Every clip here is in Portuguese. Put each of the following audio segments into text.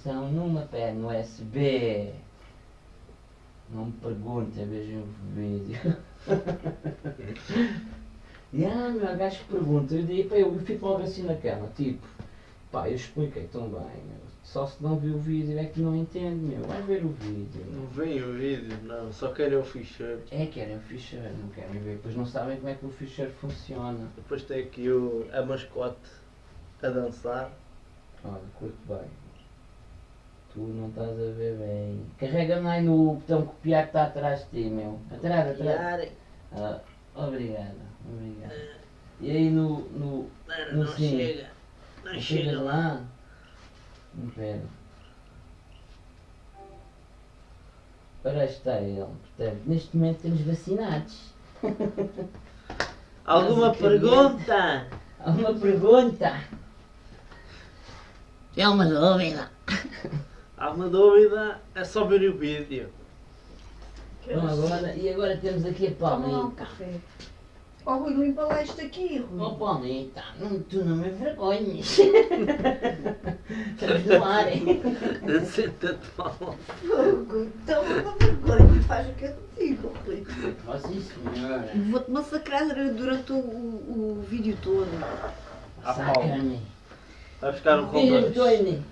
A aplicação numa pen USB. Não me perguntem, vejam o vídeo. e ah, meu gajo pergunta, eu, digo, eu fico logo assim na cama, tipo, pá, eu expliquei tão bem, meu. Só se não viu o vídeo é que não entende, meu. Vai ver o vídeo. Não vem o vídeo, não, só querem o ficheiro. É, querem o ficheiro, não querem ver, depois não sabem como é que o ficheiro funciona. Depois tem aqui o, a mascote a dançar. Olha, curto bem. Tu não estás a ver bem. Carrega-me aí no botão copiar que está atrás de ti, meu. Atrás, atrás. Ah, obrigado, obrigado. E aí no. no Não, No não sim. chega. Não não chega lá. lá? Não pera. Ora está ele. Portanto, neste momento temos vacinados. Alguma pergunta? Alguma pergunta? É uma dúvida. Alguma dúvida? É só ver o vídeo. Bom, agora, e agora temos aqui a Toma lá um Palmita. café. Ó Rui, limpa lá isto aqui, Rui. Oh Palmita, não, tu não me envergonhes. Estamos no ar, hein? Senta-te mal. Fogo, toma uma vergonha, faz o que eu te digo, Rui. Oh sim senhora. Vou-te massacrar durante o, o, o vídeo todo. Ah, Saca-me. Vai buscar um. Tony.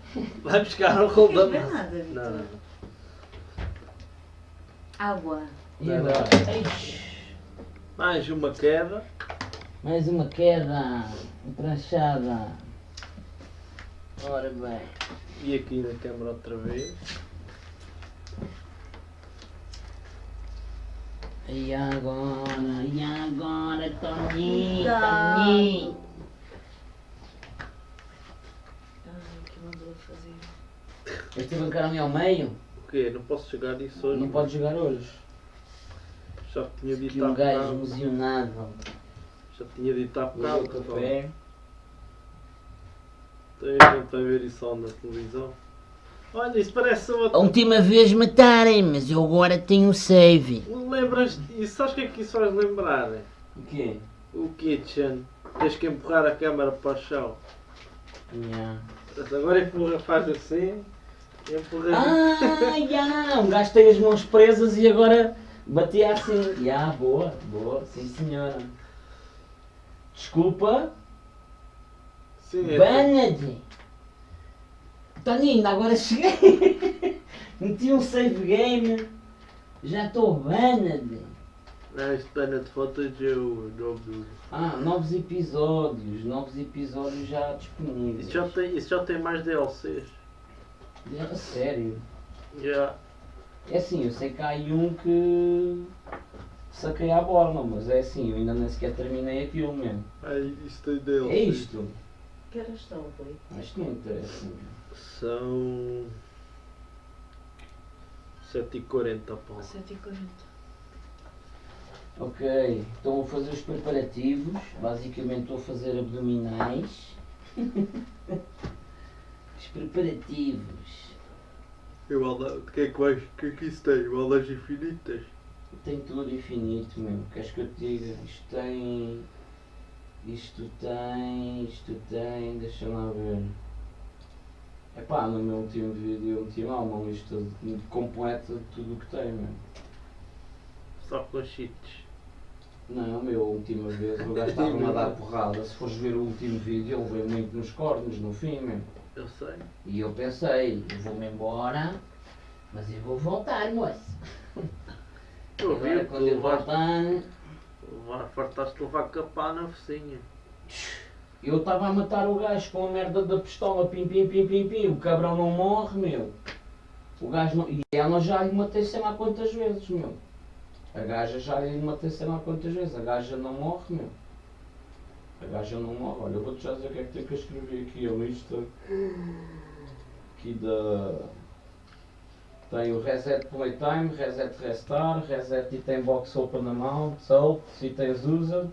Vai um da Não massa. nada, Vitor. Não, não. Água. E agora? Eish, Mais uma queda. mais uma queda. Pranchada. Ora bem. E aqui na câmara outra vez. E agora? E agora, Tony? Então. Tony? Ai, que mandou Este bancar me ao meio? O quê? Não posso chegar nisso hoje. Não pode jogar hoje. Já tinha dito Que há um gajo bocado. emocionado. Já tinha dito há bocado. café. Tem gente para ver isso na televisão. Olha, isso parece A outra. última vez matarem, mas eu agora tenho save. Lembras isso? Sabes o que é que isso faz lembrar? O quê? O Kitchen. Tens que empurrar a câmara para o chão. Yeah. Agora empurra, faz assim. Ah, já! Um gajo tem as mãos presas e agora batia assim. Já, boa, boa, sim senhora. Desculpa, Sim, é. banned! Toninho, agora cheguei! Meti um save game, já estou banned! Não, este de footage é o nome do. Ah, novos episódios, novos episódios já disponíveis. Isso já tem, isso já tem mais DLCs. É, sério. Já. É assim, eu sei que há aí um que saquei à borla, mas é assim, eu ainda nem sequer terminei aquilo mesmo. Aí, isso tem DLCs. É isto. Que horas estão, Rui? Isto não interessa. São. 7h40 Paulo. 140. Ok, estou a fazer os preparativos. Basicamente estou a fazer abdominais. os preparativos. Eu, o que é que vais. O que é que isso tem? Balas infinitas? Tem tudo infinito mesmo. Queres que eu te diga? Isto tem. Isto tem. Isto tem. Deixa lá ver. Epá, no meu último vídeo eu meti lá uma lista completa de tudo o que tem mesmo. Só com cheats. Não, meu, a última vez o gajo estava-me a dar porrada. Se fores ver o último vídeo, ele veio muito nos cornos, no fim mesmo. Eu sei. E eu pensei, eu vou-me embora, mas eu vou voltar, moço. Eu Agora vi quando eu levaste. voltar, Fartaste levar capá na focinha. eu estava a matar o gajo com a merda da pistola, pim, pim, pim, pim, pim. O cabrão não morre, meu. O gajo não... E ela já lhe matei sei lá quantas vezes, meu. A gaja já lhe matei sei lá quantas vezes. A gaja não morre, meu. A gaja não morre. Olha, eu vou-te já dizer o que é que tenho que escrever aqui. A lista aqui da... Tem o Reset Playtime, Reset Restart, Reset Item Box Open Amount, Sold, Itens Used,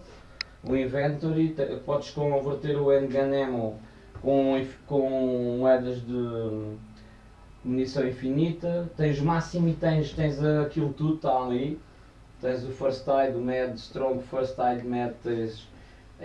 o Inventory, te- podes converter o Handgun Ammo com, com moedas de munição infinita, tens máximo e tens, tens aquilo tudo, está ali. Tens o First Aid, o Med, Strong First Aid Med, tens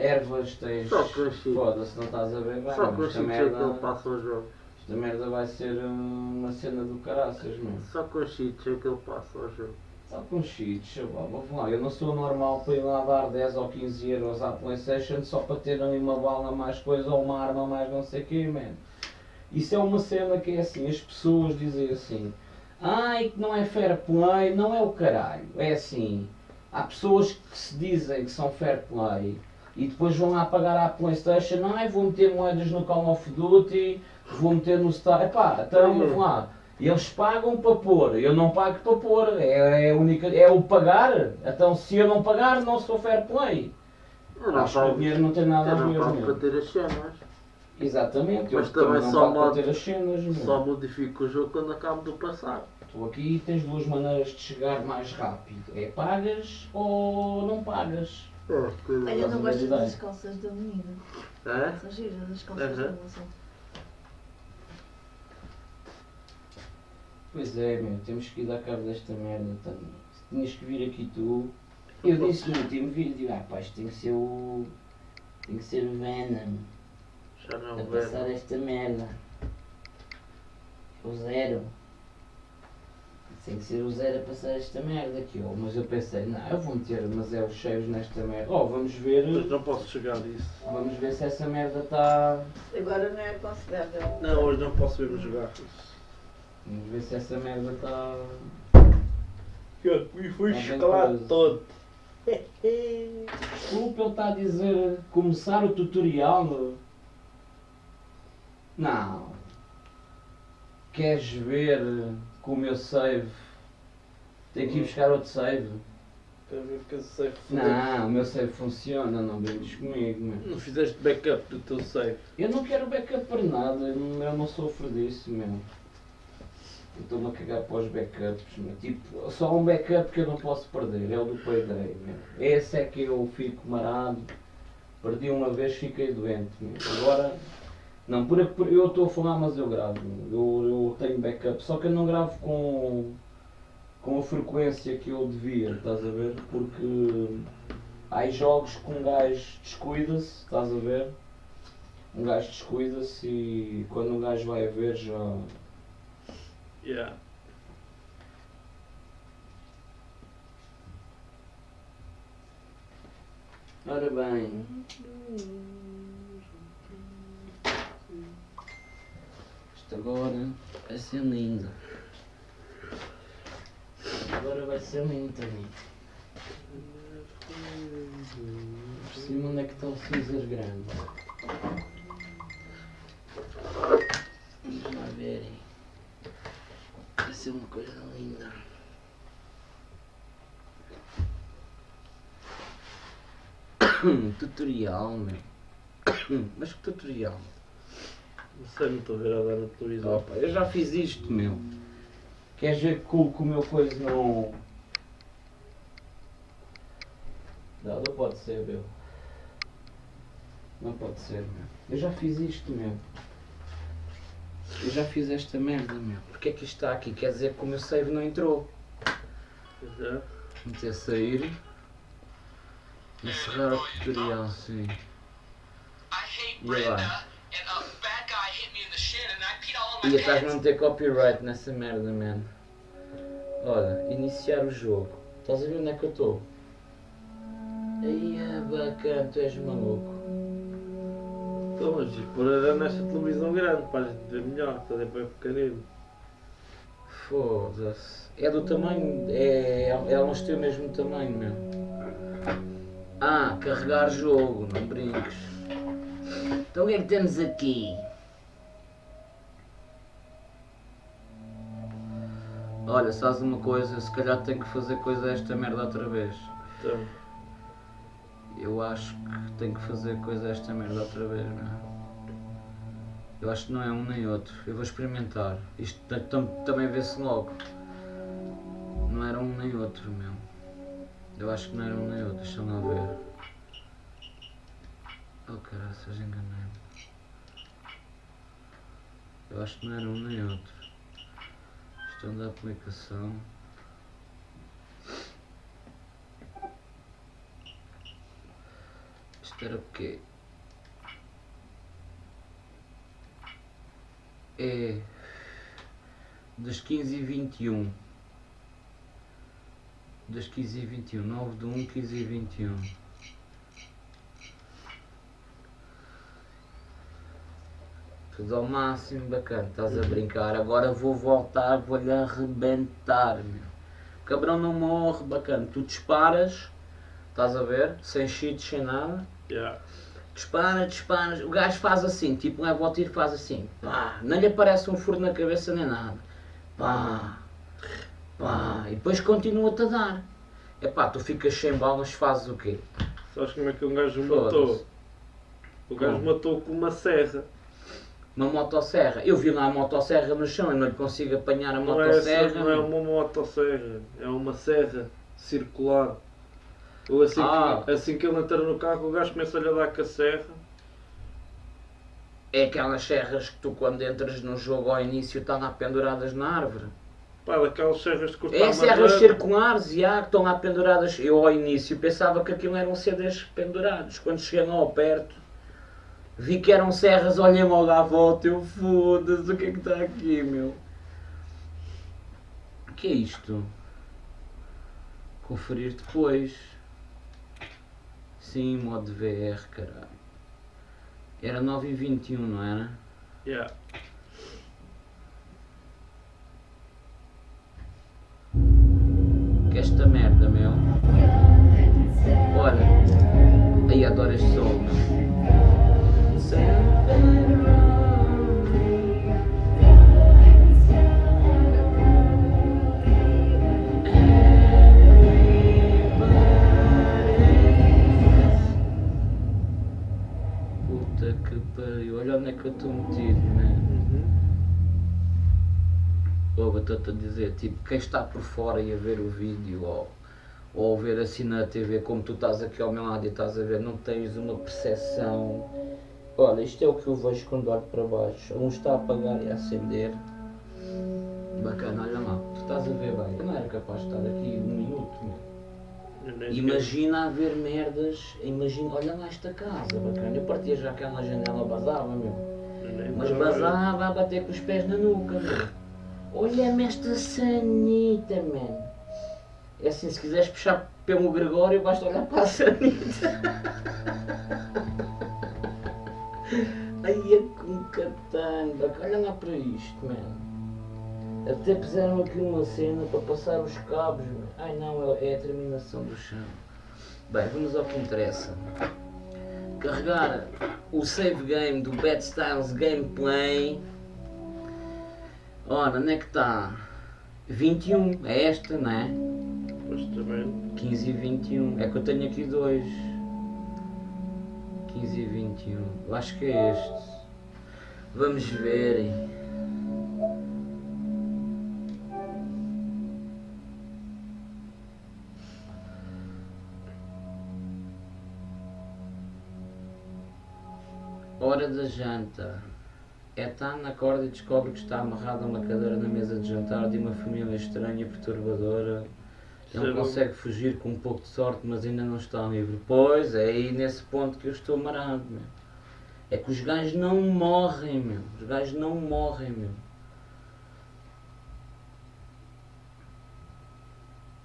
ervas, tens. Só o Chico. Foda-se, não estás a ver bem. Só o é que merda, ele passa os jogos. esta merda vai ser uma cena do caraças, meu. Só com o Chico é que ele passa os jogos. Só com cheats, chaval, vamos lá. Eu não sou normal para ir lá dar 10 ou 15 euros à Playstation só para ter ali uma bala mais coisa ou uma arma mais não sei o quê, man. Isso é uma cena que é assim, as pessoas dizem assim, ai que não é fair play, não é o caralho. É assim, há pessoas que se dizem que são fair play e depois vão lá pagar à Playstation, ai vou meter moedas no Call of Duty, vou meter no Star. Epá, então vamos lá. Eles pagam para pôr, eu não pago para pôr, é, é, única, é o pagar. Então se eu não pagar, não sou fair play. Não Acho que o dinheiro não tem nada a não ver meu. para ter as cenas. Exatamente, Mas eu também não só pago para ter as cenas. meu. Só modifico o jogo quando acabo de passar. Tu aqui tens duas maneiras de chegar mais rápido. É pagas ou não pagas. É, Olha, eu não gosto ideia. das calças da menina. É? São giras as calças da moça. Pois é, meu, temos que ir dar cabo desta merda também. Se tinhas que vir aqui tu. Eu disse no último vídeo, ah pá, isto tem que ser o. Tem que ser o Venom. Já não a vejo. passar esta merda. O zero. Tem que ser o zero a passar esta merda aqui, ó. Mas eu pensei, não, eu vou meter mas é os cheios nesta merda. Ó, vamos ver. Mas não posso chegar disso. Vamos ver se essa merda está. Agora não é aconselhável. Não, hoje não posso mesmo jogar. Vamos ver se essa merda está. E fui Tá escalado coisa. todo. Desculpa, ele está a dizer começar o tutorial. meu. Não. Queres ver com o meu save? Tem que ir buscar outro save. Para ver que eu sei Não, o meu save funciona, não brinques comigo, meu. Não fizeste backup do teu save. Eu não quero backup para nada, eu não, eu não sofro disso, meu. Eu estou-me a cagar para os backups, meu. Tipo, só um backup que eu não posso perder, é o do Payday, meu. Esse é que eu fico marado. Perdi uma vez, fiquei doente, meu. Agora, não, por, por- eu estou a falar, mas eu gravo. Eu, eu tenho backup, só que eu não gravo com, com a frequência que eu devia, estás a ver? Porque há jogos que um gajo descuida-se, estás a ver? Um gajo descuida-se e quando um gajo vai a ver já. Yeah. Ora bem. Agora vai ser lindo. Agora vai ser também. Por cima onde é que está o cinzer grande? Vamos lá verem. Vai ser uma coisa linda. tutorial, meu. Mas que tutorial? Não sei, não estou a ver a dar na televisão. Opa, eu já fiz isto, meu. Queres ver que o que o meu coisa não. Não, não pode ser, meu. Não pode ser, meu. Eu já fiz isto, meu. Eu já fiz esta merda, meu. Porquê é que isto está aqui? Quer dizer que o meu save não entrou. Pois é. Meter sair. Encerrar o tutorial, sim. E agora? E estás a pants. meter copyright nessa merda, man. Olha, iniciar o jogo. Estás a ver onde é que eu estou? Aí é bacana, tu és maluco. Então, mas por era nesta televisão grande, para a ver melhor, está bem pequenino. Foda-se. É do tamanho. É, elas têm o mesmo tamanho, meu. Ah, carregar jogo, não brinques. Então o que é que temos aqui? Olha, sabes uma coisa? Se calhar tenho que fazer coisa esta merda outra vez. Então, Eu acho que tenho que fazer coisa esta merda outra vez, meu. Eu acho que não é um nem outro. Eu vou experimentar. Isto ta- tam- também vê-se logo. Não era um nem outro, meu. Eu acho que não era um nem outro. Deixa-me lá ver. Oh caraças, enganei-me. Eu acho que não era um nem outro questão da aplicação. Isto era o quê? É das 15 e 21 das 15 e 21, 9 de 1, 15 e 21 Tudo ao máximo, bacana, estás a brincar. Agora vou voltar, vou-lhe arrebentar, meu. O cabrão não morre, bacana. Tu disparas, estás a ver? Sem cheats, sem nada. Yeah. Dispara, dispara. O gajo faz assim, tipo, leva o tiro, faz assim. Pá, não lhe aparece um furo na cabeça nem nada. Pá, pá. E depois continua-te a dar. Epá, tu ficas sem balas, fazes o quê? Sabes como é que um gajo matou? O gajo matou com uma serra. Uma motosserra. Eu vi lá a motosserra no chão, eu não lhe consigo apanhar a Não é, motosserra. não é uma motosserra, é uma serra circular. Ou assim, Ah. que, assim que ele entra no carro, o gajo começa a lhe dar com a serra. É aquelas serras que tu quando entras no jogo ao início estão lá penduradas na árvore. Pá, daquelas serras de cortar É serras circulares, já, que estão lá penduradas. Eu ao início pensava que aquilo eram CDs pendurados. Quando cheguei lá ao perto, vi que eram serras, olhei logo à volta, eu foda-se, o que é que está aqui, meu? O que é isto? Conferir depois. Sim, modo VR, caralho. Era 9h21, não era? Yeah. Que esta merda, meu. Olha, aí adoro este som. Puta pariu, olha onde é que eu estou metido, man. Uhum. Ou estou-te a dizer, tipo, quem está por fora e a ver o vídeo ou, ou a ver assim na TV, como tu estás aqui ao meu lado e estás a ver, não tens uma percepção. Olha, isto é o que eu vejo quando olho para baixo. Um está a apagar e a acender. Bacana, olha lá, tu estás a ver bem. Eu não era capaz de estar aqui um minuto, meu. Nem Imagina haver merdas, imagina, olha lá esta casa, bacana. Eu partia já aquela janela, basava, meu. eu nem Mas basava a bater com os pés na nuca, meu. Olha-me esta sanita, man. É assim, se quiseres puxar pelo Gregório, basta olhar para a sanita. Ai, é com catanga. Olha lá para isto, man. Até puseram aqui uma cena para passar os cabos. Ai não, é é a terminação do chão. Bem, vamos ao que interessa. Carregar o save game do Bad Styles Gameplay. Ora, onde é que está? 21, é esta, não é? Mas também. 15 e 21. É que eu tenho aqui dois. 15 e 21. Eu acho que é este. Vamos ver. Hora da janta. Ethan acorda e descobre que está amarrado a uma cadeira na mesa de jantar de uma família estranha e perturbadora. Ele Sim. consegue fugir com um pouco de sorte, mas ainda não está livre. Pois, é aí nesse ponto que eu estou amarrado, meu. É que os gajos não morrem, meu. Os gajos não morrem, meu.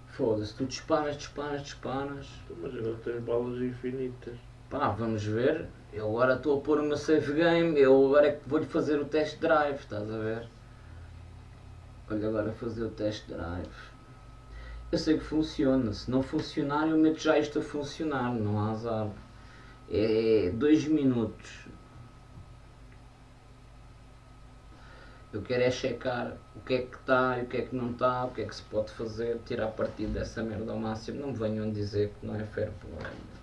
Foda-se, tu disparas, disparas, disparas. Mas agora tens balas infinitas. Pá, vamos ver. Eu agora estou a pôr o meu save game. Eu agora é que vou-lhe fazer o test drive, estás a ver? Olha agora fazer o test drive. Eu sei que funciona. Se não funcionar, eu meto já isto a funcionar. Não há azar. É dois minutos. Eu quero é checar o que é que está e o que é que não está, o que é que se pode fazer, tirar partido dessa merda ao máximo. Não me venham dizer que não é fair play.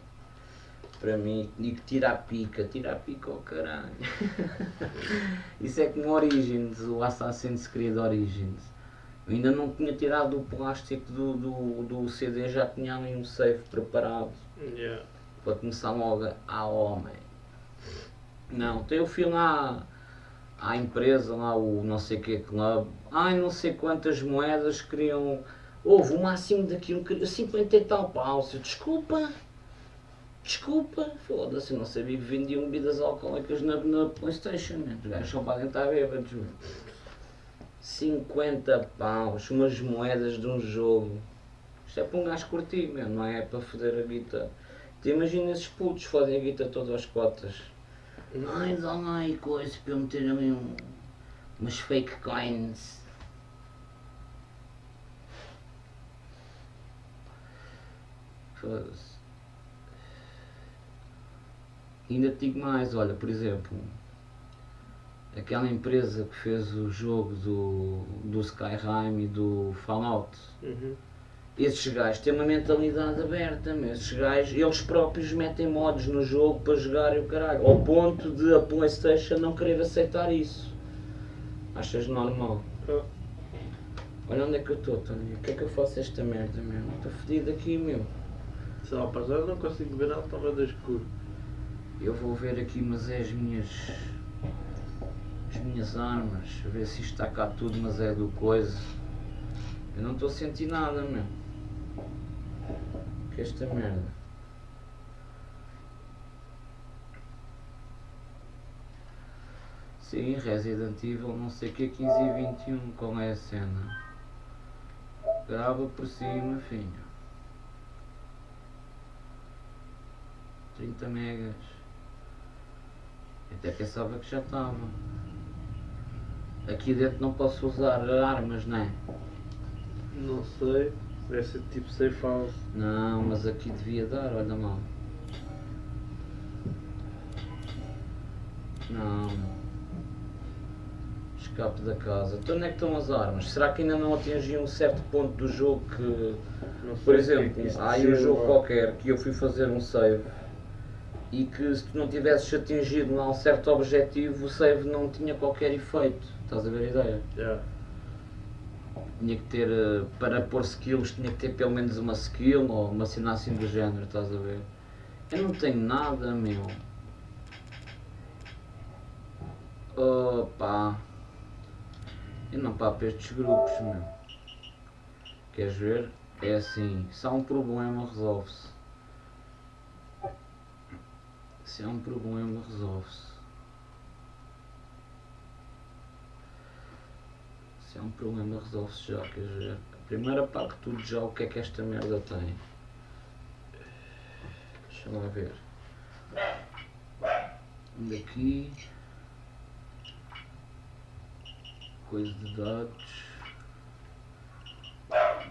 Para mim, digo tira a pica, tira a pica ao caralho. Isso é como Origins, o Assassin's Creed Origins. Eu ainda não tinha tirado o plástico do, do, do CD, já tinha ali um save preparado Yeah. para começar logo a homem. Não, tem o fui lá à empresa, lá o não sei que club, ai não sei quantas moedas queriam. Houve o máximo daquilo, queria 50 e tal paus. Eu, desculpa, Desculpa, foda-se, não sabia que vendiam bebidas alcoólicas na, na Playstation, né? os gajos só podem estar bêbados. meu. 50 paus, umas moedas de um jogo. Isto é para um gajo curtir, meu, não é para foder a guita. Imagina esses putos fodem a guita todas as cotas. Ai, dá lá aí coisa para eu meter ali um, umas fake coins. Foda-se. Ainda te digo mais, olha, por exemplo, aquela empresa que fez o jogo do, do Skyrim e do Fallout, Uhum. esses gajos têm uma mentalidade aberta, meu. esses gajos, eles próprios metem mods no jogo para jogar e o caralho, ao ponto de a Playstation não querer aceitar isso. Achas normal? Ah. Olha onde é que eu estou, Tony. O que é que eu faço esta merda, meu? Estou fedido aqui, meu. Lá, para já não consigo ver nada, estava escuro. Eu vou ver aqui, mas é as minhas. as minhas armas. A ver se isto está cá tudo, mas é do coisa. Eu não estou a sentir nada, meu. Que é esta merda. Sim, Resident Evil, não sei o que é 15 e 21, qual é a cena? Grava por cima, filho. 30 megas. Até pensava que já estava. Aqui dentro não posso usar armas, não é? Não sei, deve ser tipo safe house. Não, mas aqui devia dar, olha mal. Não. Escape da casa. Então onde é que estão as armas? Será que ainda não atingi um certo ponto do jogo que. Por exemplo, há aí um jogo qualquer que eu fui fazer um save e que se tu não tivesses atingido um certo objetivo, o save não tinha qualquer efeito. Estás a ver a ideia? Já. Tinha que ter, eh, para pôr skills, tinha que ter pelo menos uma skill ou uma cena assim do género, estás a ver? Eu não tenho nada, meu. Opa. Eu não papo estes grupos, meu. Queres ver? É assim, se há um problema, resolve-se. Se há um problema, resolve-se. Se há um problema, resolve-se já, queres ver? Primeiro apago tudo já o que é que esta merda tem. Deixa lá ver. Daqui. Coisa de dados.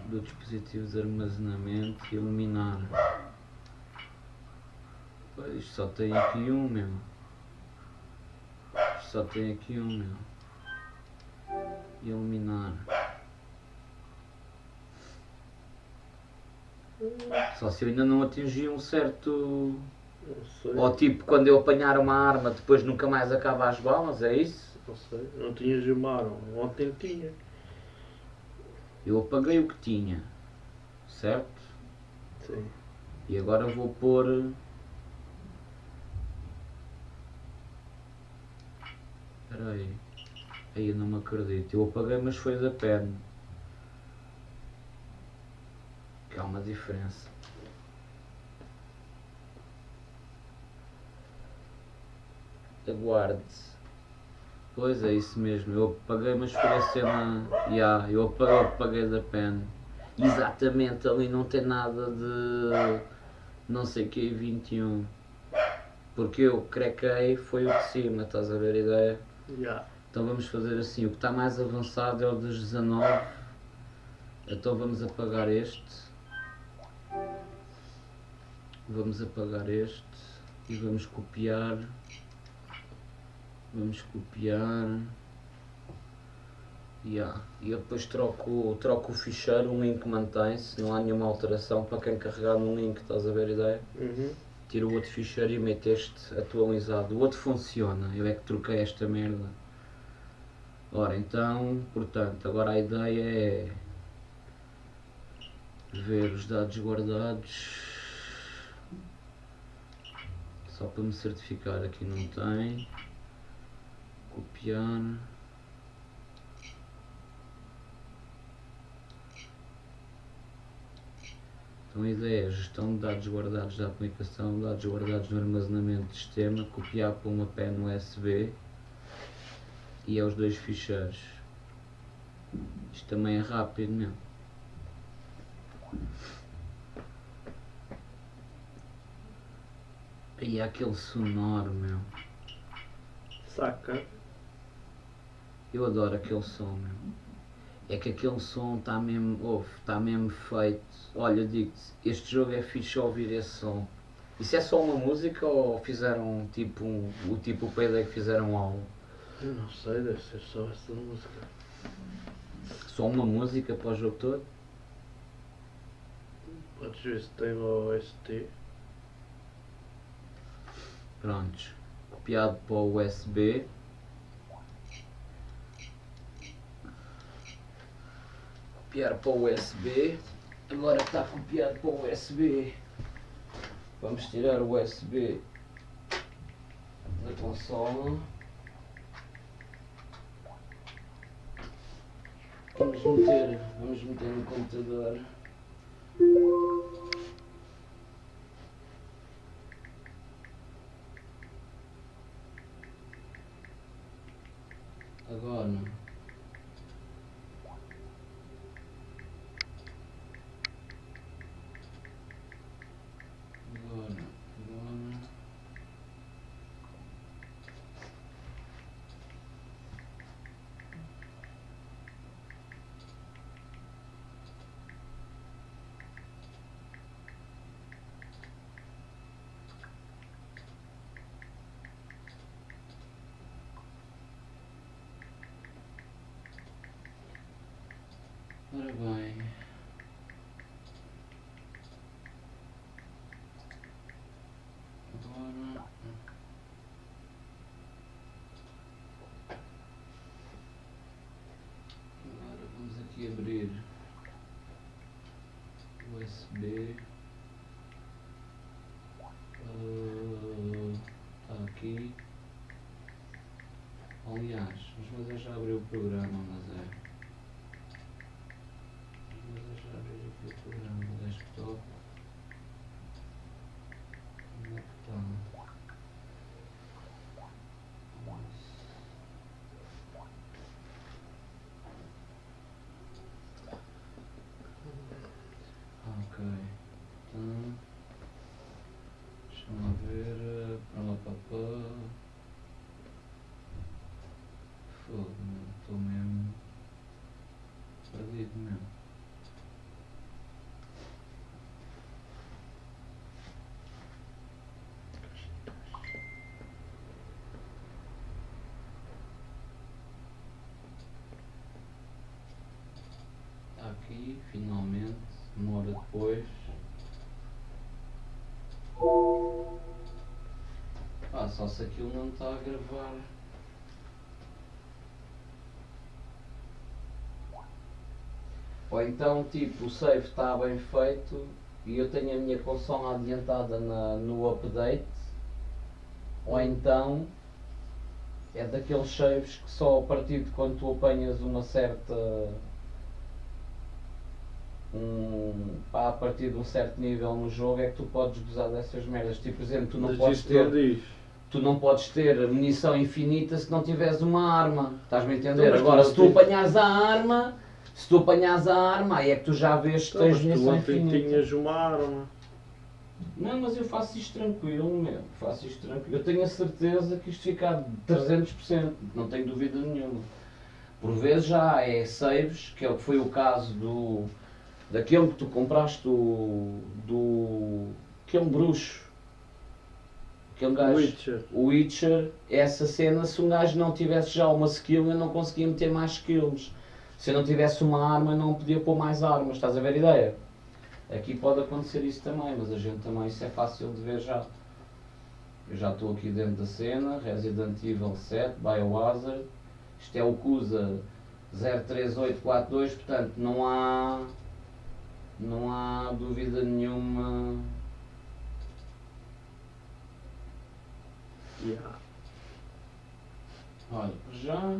Do dispositivo de armazenamento e eliminar. Pois, isto só tem aqui um, meu. Isto só tem aqui um, meu eliminar. Só se eu ainda não atingi um certo. Ou tipo, quando eu apanhar uma arma, depois nunca mais acaba as balas, é isso? Não sei. Não tinha Gilmar, ontem tinha. Eu apaguei o que tinha, certo? Sim. E agora vou pôr. Espera aí. Aí eu não me acredito. Eu apaguei, mas foi da pen. Que há uma diferença. Aguarde. Pois é isso mesmo. Eu apaguei, mas foi a cena. Ya, eu apaguei, apaguei da pen. Exatamente, ali não tem nada de não sei que 21. Porque eu crequei foi o de cima, estás a ver a ideia? Já. Então vamos fazer assim, o que está mais avançado é o dos 19. Então vamos apagar este. Vamos apagar este e vamos copiar. Vamos copiar. Yeah. E eu depois troco, troco o ficheiro, o link mantém-se, não há nenhuma alteração para quem carregar no link, estás a ver a ideia? Uhum. Tiro o outro ficheiro e meto este atualizado. O outro funciona, eu é que troquei esta merda. Ora, então, portanto, agora a ideia é ver os dados guardados. Só para me certificar aqui não tem. Copiar. Então a ideia é gestão de dados guardados da aplicação, dados guardados no armazenamento do sistema, copiar para uma pen USB e aos dois ficheiros. Isto também é rápido mesmo. E há aquele sonoro, meu. Saca? Eu adoro aquele som, meu. É que aquele som está mesmo, ouve, está mesmo feito. Olha, digo-te, este jogo é fixe ouvir esse som. Isso é só uma música ou fizeram tipo um, o tipo Payday que fizeram um álbum? Eu não sei, deve ser só essa música. Só uma música para o jogo todo? Podes ver se tem o OST. Prontos. Copiado para o USB. Copiar para o USB. Agora está copiado para o USB. Vamos tirar o USB da consola. Vamos meter, vamos meter no computador. Agora agora. Ora bem. Agora. Agora vamos aqui abrir USB. Está aqui. Aliás, mas eu já abri o programa, mas é. Mas eu já abri aqui o programa no desktop. Onde é que está? Ok. Então. Deixa-me lá ver. Para lá, para pá. Fogo, meu. Estou mesmo. Perdido mesmo. Aqui, finalmente, uma hora depois. Só se aquilo não está a gravar. Ou então, tipo, o save está bem feito e eu tenho a minha consola adiantada na, no update. Ou então, é daqueles saves que só a partir de quando tu apanhas uma certa. Um, pá, a partir de um certo nível no jogo é que tu podes gozar dessas merdas. Tipo, por exemplo, tu não Mas podes ter não diz. Tu não podes ter munição infinita se não tiveres uma arma. Estás-me a entender? Então, tu Agora, se tu apanhas a arma, se tu apanhas a arma, aí é que tu já vês que Então, tens mas tu munição ontem infinita. tinhas uma arma. Não, mas eu faço isto tranquilo, meu. Faço isto tranquilo. Eu tenho a certeza que isto fica a 300%. Não tenho dúvida nenhuma. Por vezes já é saves, que é o que foi o caso do. daquele que tu compraste do. do. aquele bruxo. Aquele gajo. Witcher. O Witcher, essa cena, se um gajo não tivesse já uma skill, eu não conseguia meter mais skills. Se eu não tivesse uma arma, eu não podia pôr mais armas. Estás a ver a ideia? Aqui pode acontecer isso também, mas a gente também, isso é fácil de ver já. Eu já estou aqui dentro da cena, Resident Evil 7, Biohazard. Isto é o CUSA 03842, portanto não há, não há dúvida nenhuma Olha, já.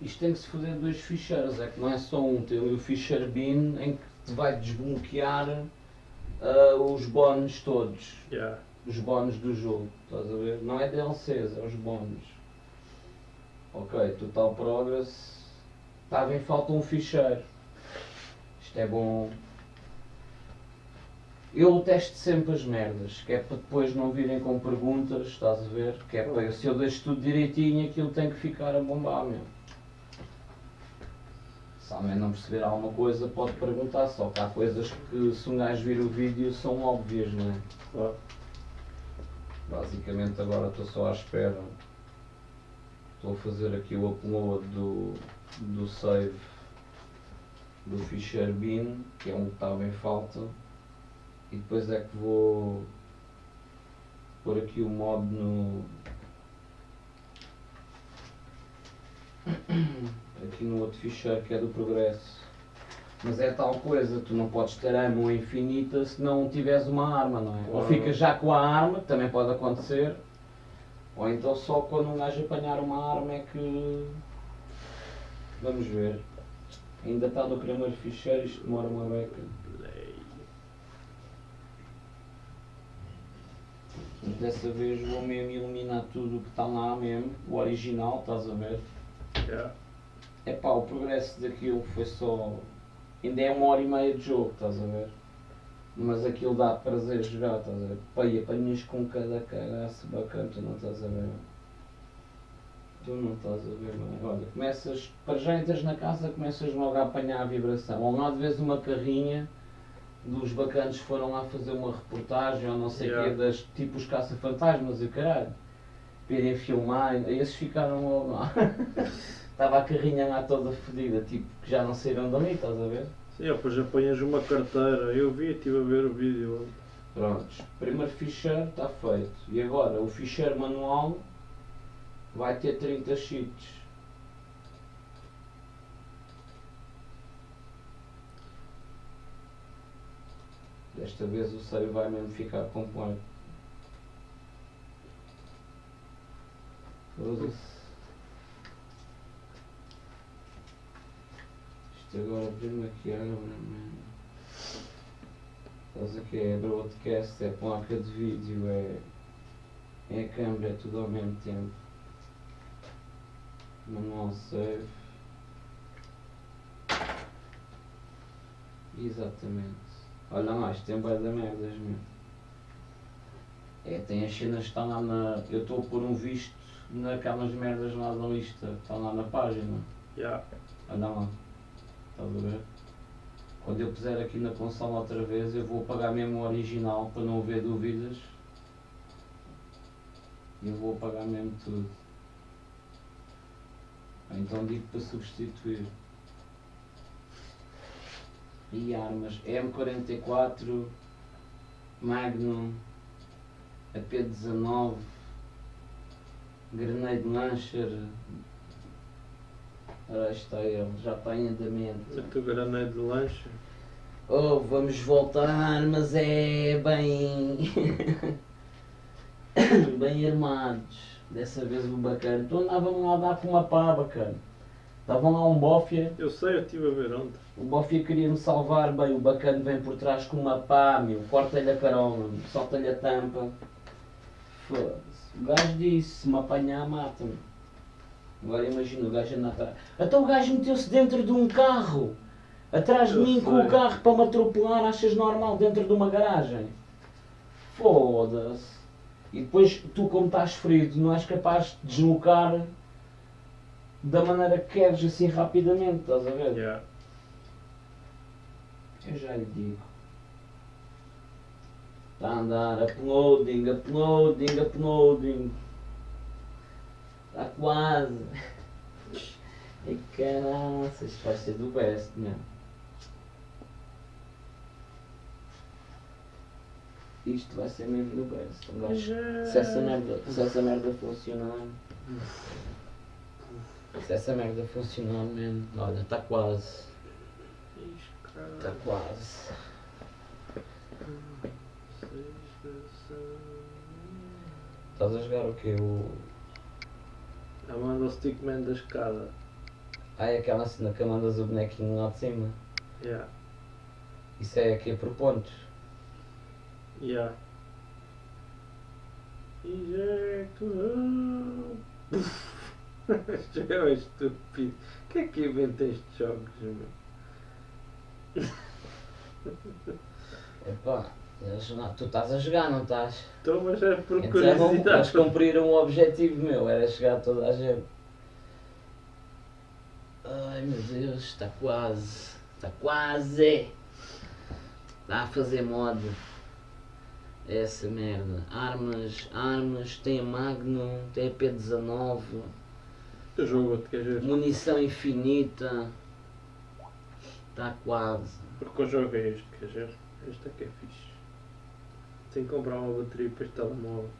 Isto tem que se fazer dois ficheiros, é que não é só um, tem o ficheiro bin em que te vai desbloquear ah, os bónus todos, Yeah. os bónus do jogo, estás a ver? Não é DLCs, é os bónus. Ok, total progress, estava em falta um ficheiro. Isto é bom. Eu testo sempre as merdas, que é para depois não virem com perguntas, estás a ver? Que é para se eu deixo tudo direitinho aquilo tem que ficar a bombar mesmo. Se alguém não perceber alguma coisa pode perguntar, só que há coisas que se um gajo vir o vídeo são óbvias, não é? Claro. Basicamente agora estou só à espera. Estou a fazer aqui o upload do, do save do ficheiro bin, que é um que estava em falta. E depois é que vou pôr aqui o mod no. aqui no outro ficheiro que é do progresso. Mas é tal coisa, tu não podes ter arma infinita se não tiveres uma arma, não é? Ou Claro. ficas já com a arma, que também pode acontecer, ou então só quando um gajo apanhar uma arma é que. Vamos ver. Ainda está no primeiro ficheiro, isto demora uma beca. Play. Mas dessa vez vou mesmo eliminar tudo o que está lá mesmo, o original, estás a ver? Yeah. É pá, o progresso daquilo foi só. Ainda é uma hora e meia de jogo, estás a ver? Mas aquilo dá prazer jogar, estás a ver? Pá, e apanhas com cada cagaço bacana, tu não estás a ver? Tu não estás a ver, bem. Olha, começas, para já entras na casa, começas logo a apanhar a vibração. Ou lá de vez uma carrinha dos bacanos que foram lá fazer uma reportagem ou não sei o Yeah. quê, das, tipo os caça-fantasmas e o caralho. Irem filmar, esses ficaram logo lá. Estava a carrinha lá toda fodida, tipo, que já não saíram dali, estás a ver? Sim, depois apanhas uma carteira. Eu vi, estive a ver o vídeo. Prontos, primeiro ficheiro está feito. E agora o ficheiro manual vai ter 30 sheets. Desta vez o save vai mesmo ficar completo. Foda-se. Isto agora primeiro que abre, mano. Estás aqui, é broadcast, é placa de vídeo, é, é câmera, é tudo ao mesmo tempo. Manual save. Exatamente. Olha lá, isto tem bué da merdas mesmo. É, tem as cenas que estão lá na. Eu estou a pôr um visto naquelas merdas lá da lista, que estão lá na página. Yeah. Olha lá. Estás a ver? Quando eu puser aqui na consola outra vez, eu vou apagar mesmo o original para não haver dúvidas. E eu vou apagar mesmo tudo. Então digo para substituir. E armas M44, Magnum, AP19, Grenade Launcher. Ora está ele, já está em andamento. O teu granete de lanche. Oh, vamos voltar, mas é bem. bem armados. Dessa vez o bacana. Tu andavam lá a dar com uma pá bacana. Estavam lá um bófia, Eu sei, eu estive a ver ontem. o bófia queria-me salvar, bem, o bacana vem por trás com uma pá, meu, corta-lhe a carola, meu, solta-lhe a tampa. Foda-se. O gajo disse, se me apanhar, mata-me. Agora imagina o gajo andar atrás. Então o gajo meteu-se dentro de um carro, atrás de Eu mim com sei. o carro para me atropelar, achas normal, dentro de uma garagem? Foda-se. E depois tu como estás ferido não és capaz de deslocar da maneira que queres assim rapidamente, estás a ver? Yeah. Eu já lhe digo. Está a andar, uploading, uploading, uploading. Está quase. E caraças, isto vai ser do best mesmo. Isto vai ser mesmo do best. Se essa merda, se essa merda funcionar. Se essa merda funcionar mesmo. Olha, está quase. Está quase. Estás a jogar o quê? O. Amanda o Stickman da escada. Ah, é aquela cena que mandas o bonequinho lá de cima. Yeah. Isso é aqui por pontos. Yeah. Ejecto. Este é estúpido. O que é que inventa estes jogos, meu? Epá, eles não- tu estás a jogar, não estás? Então, mas é por Então eles curiosidade. cumpriram o objetivo meu, era chegar a toda a gente. Ai meu Deus, está quase. Está quase. Está a fazer mod. Essa merda. Armas, armas, tem a Magnum, tem a P19, O jogo, te queres ver? munição infinita. Está quase. Porque o jogo é este, ver? Este é que é fixe. Tenho que comprar uma bateria para este telemóvel.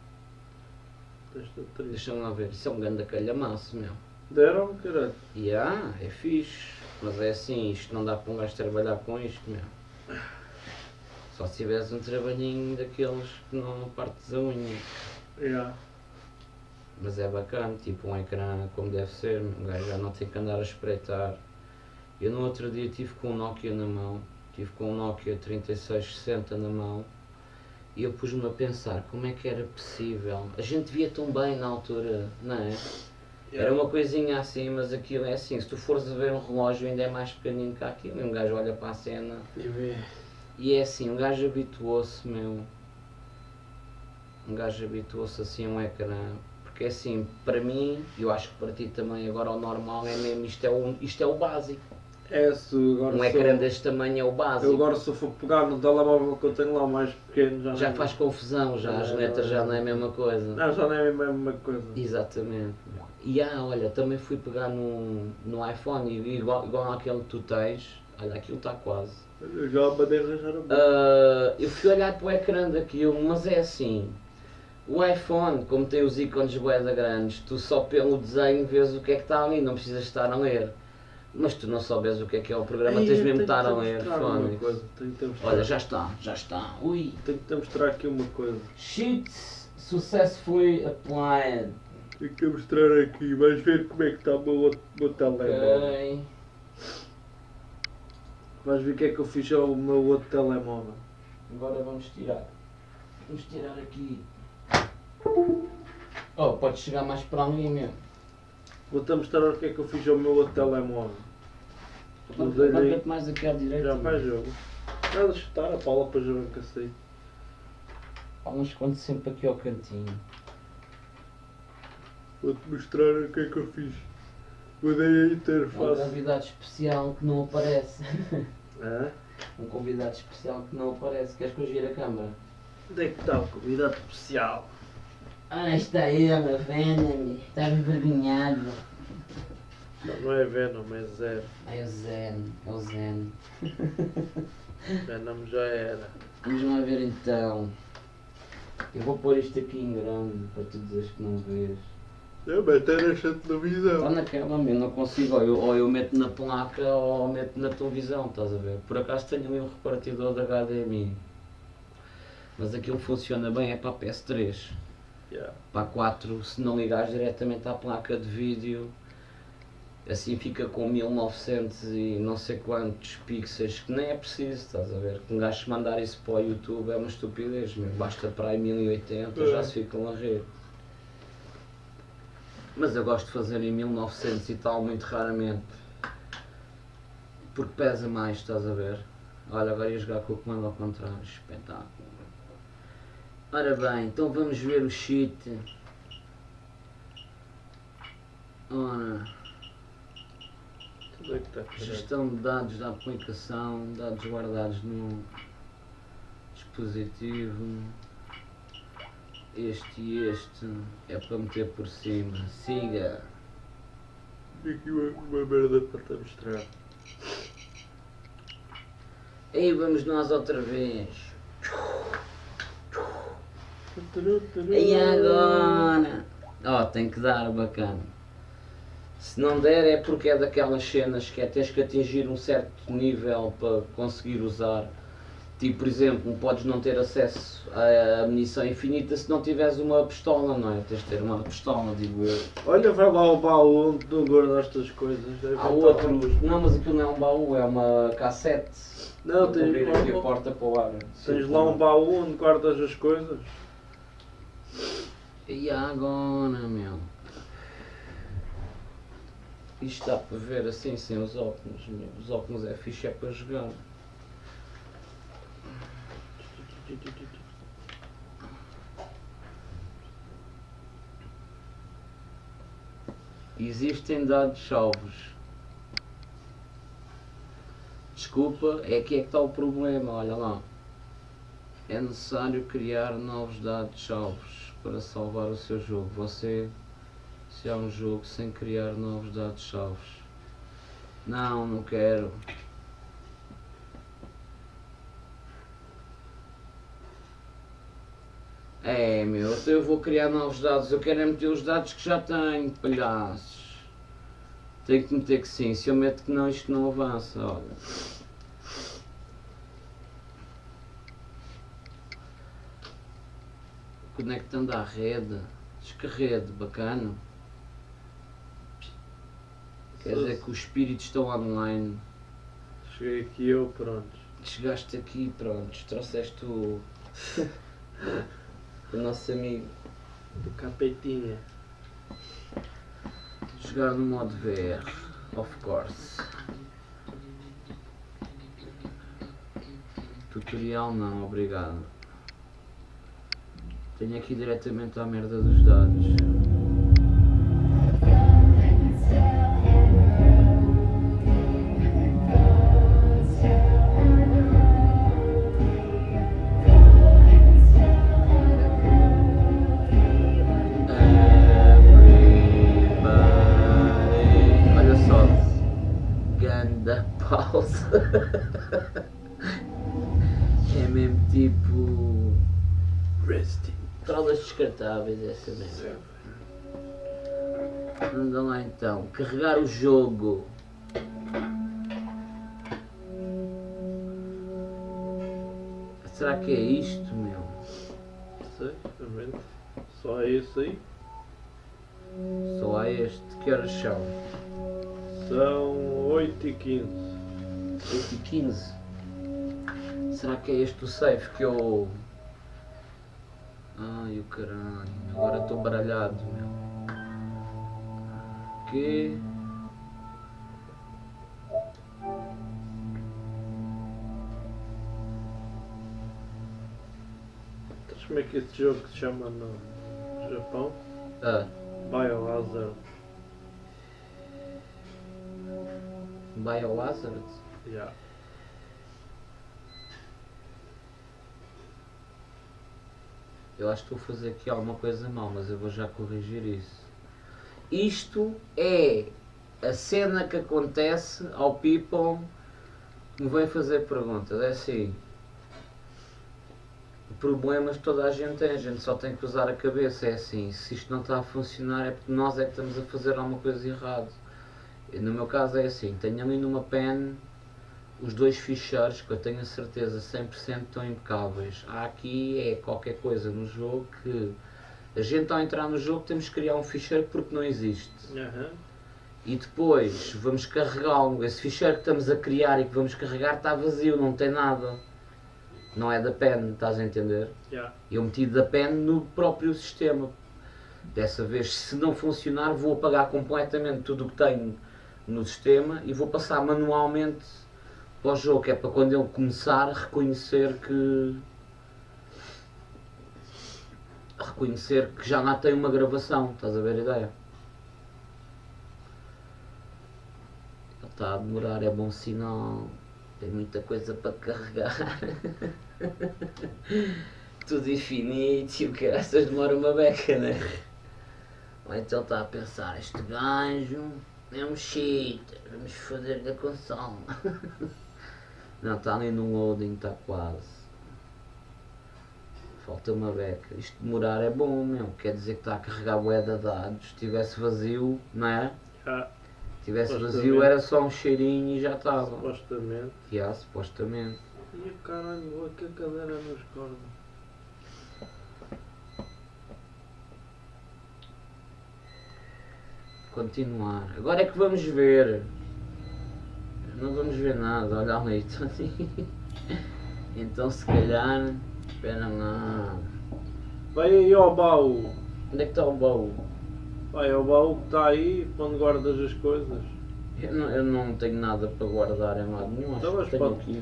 Deixa-me lá ver, isso é um grande calhamaço, meu. Deram, caralho. E ah, é fixe, mas é assim, isto não dá para um gajo trabalhar com isto, meu. Só se tivesse um trabalhinho daqueles que não partes a unha. Yeah. Mas é bacana, tipo um ecrã como deve ser, um gajo já não tem que andar a espreitar. Eu no outro dia tive com um Nokia na mão, tive com um Nokia 3660 na mão e eu pus-me a pensar como é que era possível. A gente via tão bem na altura, não é? Era uma coisinha assim, mas aquilo é assim, se tu fores a ver um relógio ainda é mais pequenino que aquilo, e um gajo olha para a cena E vê. e é assim, um gajo habituou-se, meu. Um gajo habituou-se assim a um ecrã. Porque assim, para mim, e eu acho que para ti também agora o normal é mesmo, isto é o, isto é o básico. É, se agora Um ecrã deste tamanho é o Eu básico. agora se eu for pegar no telemóvel que eu tenho lá mais pequeno já, Já não- faz confusão, já as letras já não é a mesma coisa. Não, já não é a mesma coisa. Exatamente. E ah, olha, também fui pegar no, no iPhone e igual, igual àquele que tu tens, olha, aquilo está quase. Eu já mandei arranjar a boca. Ah, eu fui olhar para o ecrã daquilo, mas é assim. O iPhone, como tem os ícones boeda grandes, tu só pelo desenho vês o que é que está ali, não precisas estar a ler. Mas tu não souberes o que é que é o programa, Ei, tens mesmo de estar a ler. mostrar. Olha, já está, já está. Ui. Tenho que te mostrar aqui uma coisa. Sheet successfully applied. Tenho que te mostrar aqui, vais ver como é que está o meu, outro- meu telemóvel. Ok. Vais ver o que é que eu fiz ao meu outro telemóvel. Agora vamos tirar. Vamos tirar aqui. Oh, pode chegar mais para ali mesmo. Vou-te mostrar o que é que eu fiz ao meu outro telemóvel. Levanta-te mais aqui à direita. Já faz jogo. Nada de chutar a Paula para jogar cacete. Vamos esconde sempre aqui ao cantinho. Vou-te mostrar o que é que eu fiz. Mudei a Um interface. convidado especial que não aparece. Hã? Um convidado especial que não aparece. Queres que eu gire a câmara? Onde é que está o convidado especial? Ah, está ele, venda-me. Está envergonhado. Não, não é Venom, é Zero. É o Zen, é o Zen. Venom já era. Vamos lá ver então. Eu vou pôr isto aqui em grande para tu dizeres que não vês. É, mas até nesta Está televisão. naquela, eu não consigo. Ou eu, ou eu meto na placa ou meto na televisão, estás a ver? Por acaso tenho ali um repartidor de HDMI. Mas aquilo funciona bem, é para a PS3. Yeah. Para a 4, se não ligares diretamente à placa de vídeo, assim fica com 1900 e não sei quantos pixels, que nem é preciso, estás a ver? Que um gajo mandar isso para o YouTube é uma estupidez, meu. basta para aí 1080, já se ficam a rir. Mas eu gosto de fazer em 1900 e tal, muito raramente. Porque pesa mais, estás a ver? Olha, agora ia jogar com o comando ao contrário, espetáculo. Ora bem, então vamos ver o cheat. Ora, Tudo é que está gestão de dados da aplicação, dados guardados no dispositivo. Este e este é para meter por cima. Siga. Tenho aqui uma, uma merda para te mostrar. Aí vamos nós outra vez. E agora? Ó, tem que dar bacana. Se não der é porque é daquelas cenas que é tens que atingir um certo nível para conseguir usar. Tipo, por exemplo, podes não ter acesso à munição infinita se não tiveres uma pistola, não é? Tens de ter uma pistola, digo eu. Olha, vai lá ao baú onde tu guardaste as coisas. Há outros. Não, mas aquilo não é um baú, é uma cassete. Não, tens, abrir aqui a porta para o ar. tens lá um baú onde guardas as coisas. E agora, meu? Isto dá para ver assim sem os óculos, meu. Os óculos é fixe, é para jogar. Existem dados salvos. Desculpa, é que é que está o problema, olha lá. É necessário criar novos dados salvos para salvar o seu jogo. Você, se há um jogo sem criar novos dados salvos. Não, não quero. É, meu, eu vou criar novos dados. Eu quero é meter os dados que já tenho, palhaços. Tenho que meter que sim. Se eu meto que não, isto não avança, olha. Conectando à rede. Diz que rede, bacana. Quer dizer que os espíritos estão online. Cheguei aqui eu, pronto. Chegaste aqui, pronto, trouxeste o. o nosso amigo. Do capetinha. Jogar no modo VR, of course. Tutorial não, obrigado. Tenho aqui diretamente à merda dos dados. Descartáveis, essa mesmo. Anda lá então. Carregar o jogo. Será que é isto, meu? Não sei, realmente. Só é esse aí. Só há este. Que horas são? São 8 e 15. 8 e 15. Será que é este o safe que eu. Ai o caralho, agora estou baralhado, meu. Que. Sabes como é que esse jogo se chama no Japão? Ah, Biohazard. Biohazard? Yeah. Eu acho que estou a fazer aqui alguma coisa mal, mas eu vou já corrigir isso. Isto é a cena que acontece ao people que me vem fazer perguntas. É assim. Problemas toda a gente tem, a gente só tem que usar a cabeça. É assim, se isto não está a funcionar é porque nós é que estamos a fazer alguma coisa errada. No meu caso é assim, tenho ali numa pen os dois ficheiros que eu tenho a certeza 100% estão impecáveis. Há aqui é qualquer coisa no jogo que a gente ao entrar no jogo temos que criar um ficheiro porque não existe. Aham. E depois vamos carregá-lo. Esse ficheiro que estamos a criar e que vamos carregar está vazio, não tem nada. Não é da pen, estás a entender? Yeah. Eu meti da pen no próprio sistema. Dessa vez, se não funcionar, vou apagar completamente tudo o que tenho no sistema e vou passar manualmente para o jogo, que é para quando ele começar reconhecer que. reconhecer que já lá tem uma gravação, estás a ver a ideia? Ele está a demorar, é bom sinal. Tem muita coisa para carregar. Tudo infinito e o caraças demora uma beca, né? Ou então está a pensar, este gajo é um cheater, vamos foder da consola. Não, está ali no loading, está quase. Falta uma beca. Isto demorar é bom, meu. Quer dizer que está a carregar bué de dados. Se tivesse vazio, não é? Yeah. Se tivesse vazio era só um cheirinho e já estava. Supostamente. Yeah, supostamente. E o caralho, com a cadeira nos cornos. Continuar. Agora é que vamos ver. Não vamos ver nada, olha ali. Então se calhar. Espera lá. Vai aí ao baú. Onde é que está o baú? Vai ao baú que está aí, onde guardas as coisas. Eu não, eu não tenho nada para guardar em lado nenhum. Então, Acho mas que tenho pode- aqui.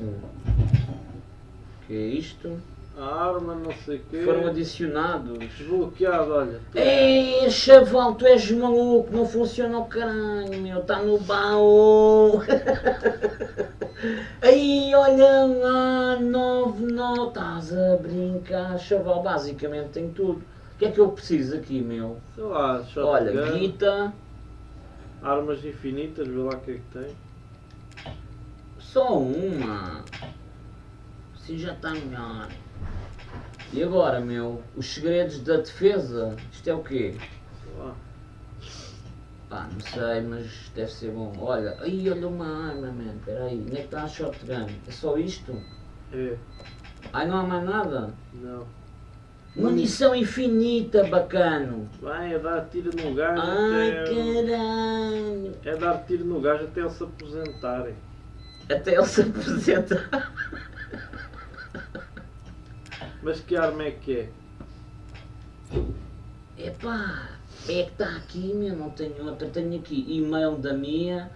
O que é isto? A arma, não sei o quê. Foram adicionados. Desbloqueado, olha. Ei, chaval, tu és maluco, não funciona o caralho, meu, está no baú. Aí, olha lá, 9, não, estás a brincar, chaval, basicamente tem tudo. O que é que eu preciso aqui, meu? Sei lá, shotgun, Olha, guita, armas infinitas, vê lá o que é que tem. só uma. Assim já está melhor. E agora, meu, os segredos da defesa, isto é o quê? Pá, não sei, mas deve ser bom. Olha, aí olha uma arma, man. Peraí, onde é que está a shotgun? É só isto? É, Ai, não há mais nada? não. Munição infinita, bacano. Vai, é dar tiro no gajo Ai, até. caralho. É dar tiro no gajo até eles se aposentarem. Até ele se apresenta. Mas que arma é que é? Epá, é que está aqui, meu, não tenho outra. Tenho aqui e-mail da minha,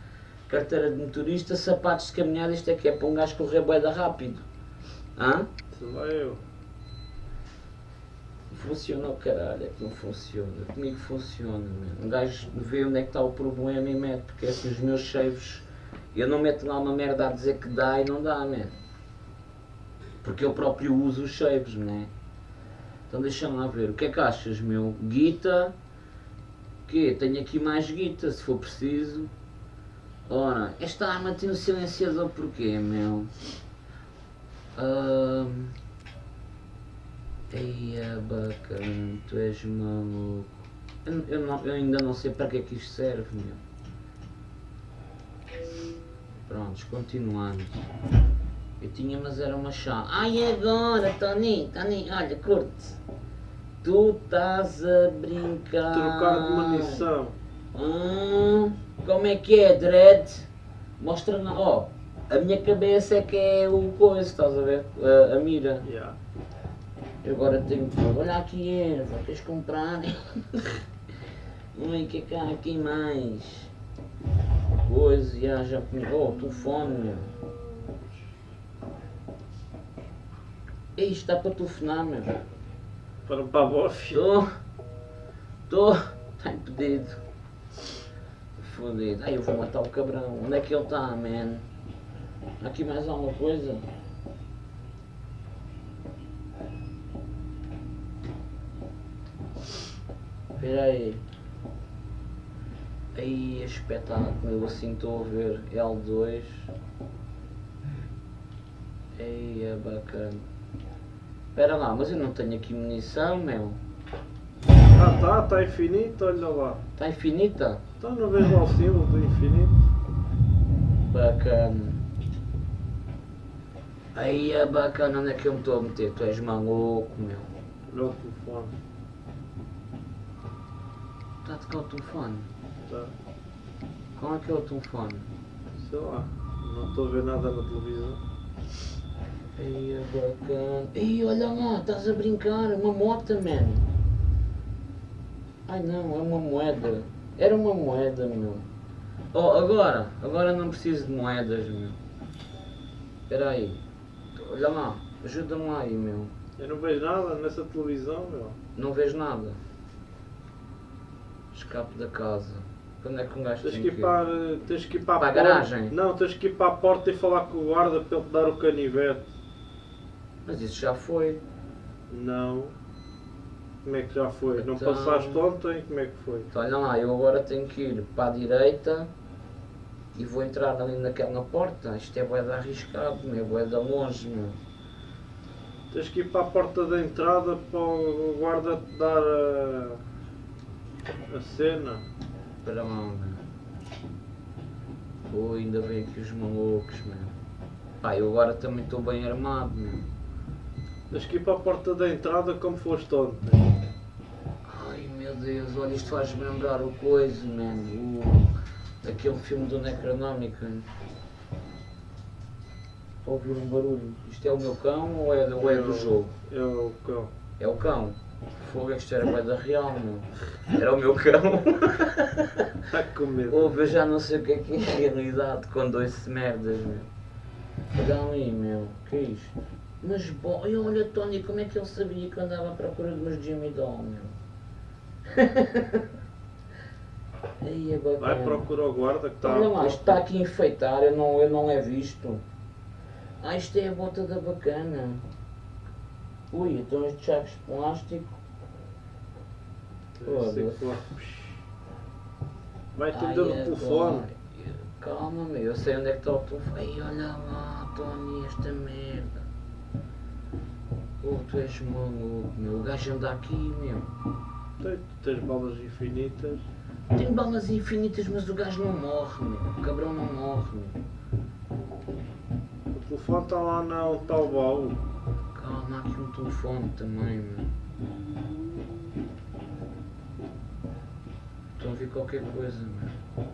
carteira de motorista, sapatos de caminhada. Isto é que é para um gajo correr boeda rápido. Hã? Sei lá eu. Funciona o caralho, é que não funciona. Comigo funciona, mano. Um gajo vê onde é que está o problema e mete, porque assim os meus saves, eu não meto lá uma merda a dizer que dá e não dá, mano. Porque eu próprio uso os saves, né? Então deixa-me lá ver. O que é que achas, meu? Guita. Quê? Tenho aqui mais guita, se for preciso. Ora, esta arma tem um silenciador porquê, meu? Ahm... Eia bacana, tu és maluco. Eu, eu, não- eu ainda não sei para que é que isto serve, meu. Prontos, continuando. Eu tinha, mas era uma chave. Ai agora, Tony, Tony, olha, curte. Tu estás a brincar. Trocar de munição. Hum, como é que é, Dredd? Mostra na. Ó, a minha cabeça é que é o coisa, estás a ver? A, a mira. Yeah. Eu agora tenho que. Olha aqui, Eva, queres comprar? Ui, o que é que há aqui mais? Coisa, já, já. Oh, telefone, meu. Ei, isto dá para telefonar, meu. Para a bofe. Estou. Estou. Está impedido. Fodido. Ai, eu vou matar o cabrão. Onde é que ele está, man? Aqui mais alguma coisa? Espera aí. Aí, espetáculo. Eu assim estou a ver. L2. Ei, é bacana. Espera lá, mas eu não tenho aqui munição, meu. Ah tá, está infinito, olha lá. Está infinita? Então não vejo lá o símbolo do infinito. Bacana. Aí é bacana, onde é que eu me estou a meter? Tu és maluco, meu. Olha o telefone. Está a tocar o telefone? Tá. Qual é que é o telefone? Sei lá. Não estou a ver nada na televisão. Aí é bacana. Ei, olha lá, estás a brincar, é uma moto, man. Ai não, é uma moeda. Era uma moeda, meu. Oh, agora, agora não preciso de moedas, meu. Espera aí. Olha lá, ajuda-me lá aí, meu. Eu não vejo nada nessa televisão, meu. Não vejo nada. Escape da casa. Quando é que um gajo Tens tem que ir para, tens que ir para, Para a porta. garagem? Não, tens que ir para a porta e falar com o guarda para ele te dar o canivete. Mas isso já foi. Não. Como é que já foi? Não Então- passaste ontem? Como é que foi? Então olha lá, eu agora tenho que ir para a direita e vou entrar ali naquela porta. Isto é boeda arriscado, meu, boeda longe, meu. Tens que ir para a porta da entrada para o guarda te dar a, a cena. Espera lá, meu. Pô, ainda vem aqui os malucos, meu. Pá, eu agora também estou bem armado, meu. Tens que ir para a porta da entrada como foste ontem. Ai meu Deus, olha, isto faz-me lembrar o coisa, mano. O... Aquele filme do Necronómica. Estou a ouvir um barulho. Isto é o meu cão ou é, ou é do jogo? É o cão. É o cão. Fogo, isto era da real, meu. Era o meu cão. Está com medo. Ouve, eu já não sei o que é que é realidade quando ouço merdas, meu. Olha ali, meu. que é isto? Mas bom, olha, olha Tony, como é que ele sabia que eu andava à procura de meus Jimmy Doll, meu? Aí é bacana. Vai procurar o guarda que está Olha lá, está aqui a enfeitar, eu não, eu não é visto. Ah, isto é a bota da bacana. Ui, então estes sacos de plástico. Vai Ai, atender o é telefone. bom. Calma, meu, eu sei onde é que está o telefone. Ai, olha lá, Tony, esta merda. Oh, tu és maluco, meu. O gajo anda aqui, meu. Tem- Tens balas infinitas. Tem balas infinitas, mas o gajo não morre, meu. O cabrão não morre, meu. O telefone está lá na onde está o baú. Calma, há aqui um telefone também, meu. Estão a ouvir qualquer coisa, meu.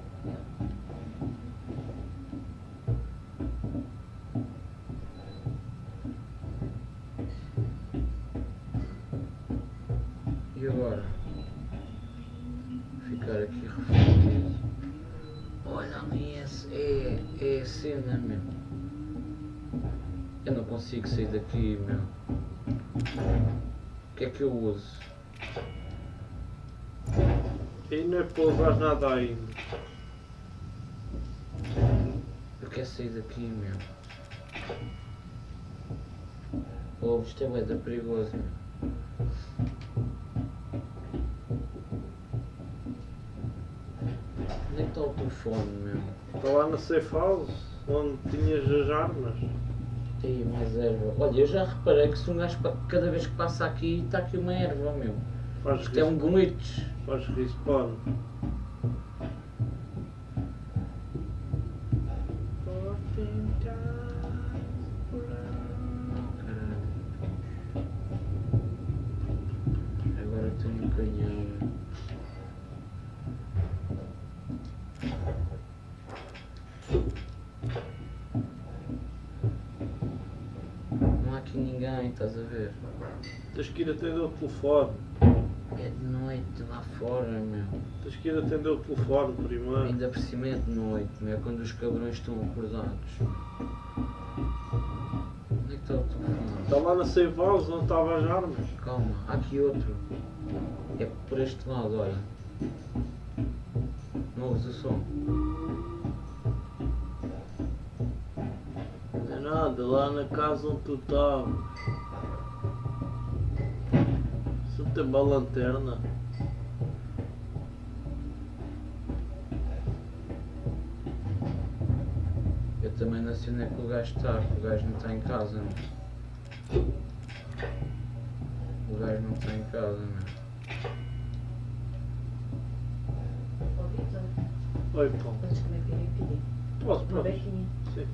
E agora? Ficar aqui refletido. Olha ali, é, é a cena, meu. Eu não consigo sair daqui, meu. O que é que eu uso? E não é para nada ainda. Eu quero sair daqui, meu. Oh, isto é da perigoso, meu. Onde é que está o telefone, meu? Está lá na safe house, onde tinhas as armas. Tem mais erva. Olha, eu já reparei que se um gajo cada vez que passa aqui, está aqui uma erva, meu. Faz, Isto é um glitch. faz respawn. Tens que ir atender o telefone. É de noite lá fora, meu. Tens que ir atender o telefone primeiro. Ainda por cima é de noite, meu. Quando os cabrões estão acordados. Onde é que está o telefone? Está lá na safe house onde estavam as armas. Calma, há aqui outro. É por este lado, olha. Não ouves o som? Não é nada, lá na casa onde tu estavas. Não tem uma lanterna. Eu também não sei onde é que o gajo está, o gajo não está em casa, meu. O gajo não está em casa, meu. Vitor, Oi, pão. podes comer piripiri? Posso, Uma posso? bequinha. Sim.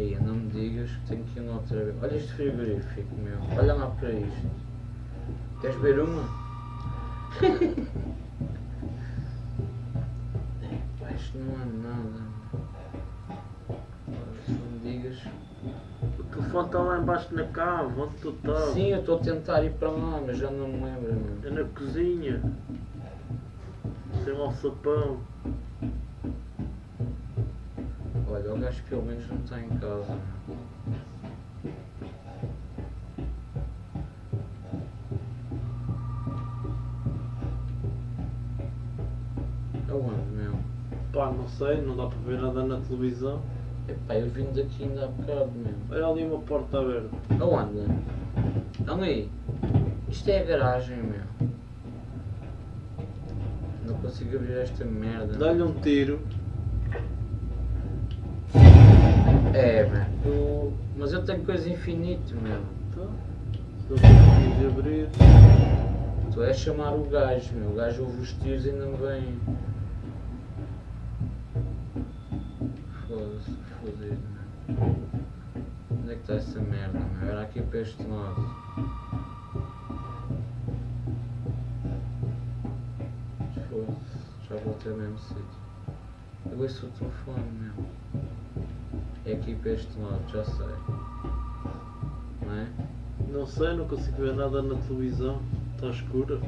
Não me digas que tenho que ir lá outra vez. Olha este frigorífico, meu. Olha lá para isto. Queres ver uma? Isto não é nada. Olha, não me digas. O telefone está lá embaixo na cama, onde tu estavas. Sim, eu estou a tentar ir para lá, mas já não me lembro, meu. É na cozinha. Tem um alçapão. Olha, o gajo pelo menos não está em casa. Aonde, meu? Pá, não sei, não dá para ver nada na televisão. Epá, eu vim daqui ainda há bocado, meu. Olha ali uma porta aberta. Aonde? Ali. Isto é a garagem, meu. Não consigo abrir esta merda. Dá-lhe um tiro. É, meu. Tu- Mas eu tenho coisa infinita, meu. Não conseguires abrir. Tu és chamar o gajo, meu. O gajo ouve os tiros e não vem. Foda-se. fodido, meu. Onde é que está essa merda, meu? Era aqui para este lado. Foda-se, já voltei ao mesmo sítio. Eu ouço o telefone, meu. É aqui para este lado, já sei. Não é? Não sei, não consigo ver nada na televisão. Está escura.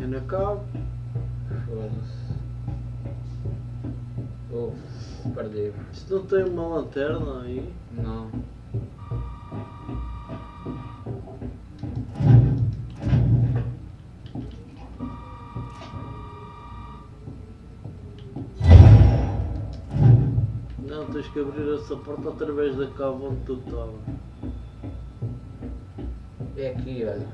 É na cabo. Foda-se. Oh, perdi-me. Isto não tem uma lanterna aí? Não. Que abrir essa porta através da cabo onde tu estava. É aqui, olha.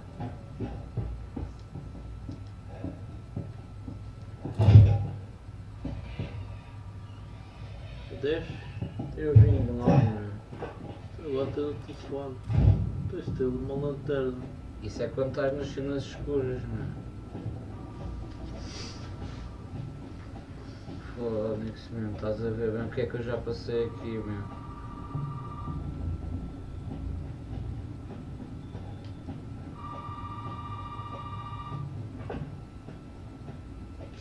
Desce. Eu vim de lá, meu. Agora tens o telefone. Tens de ter uma lanterna. Isso é quando estás nas cenas escuras, meu. Foda-se mesmo, estás a ver bem o que é que eu já passei aqui, meu.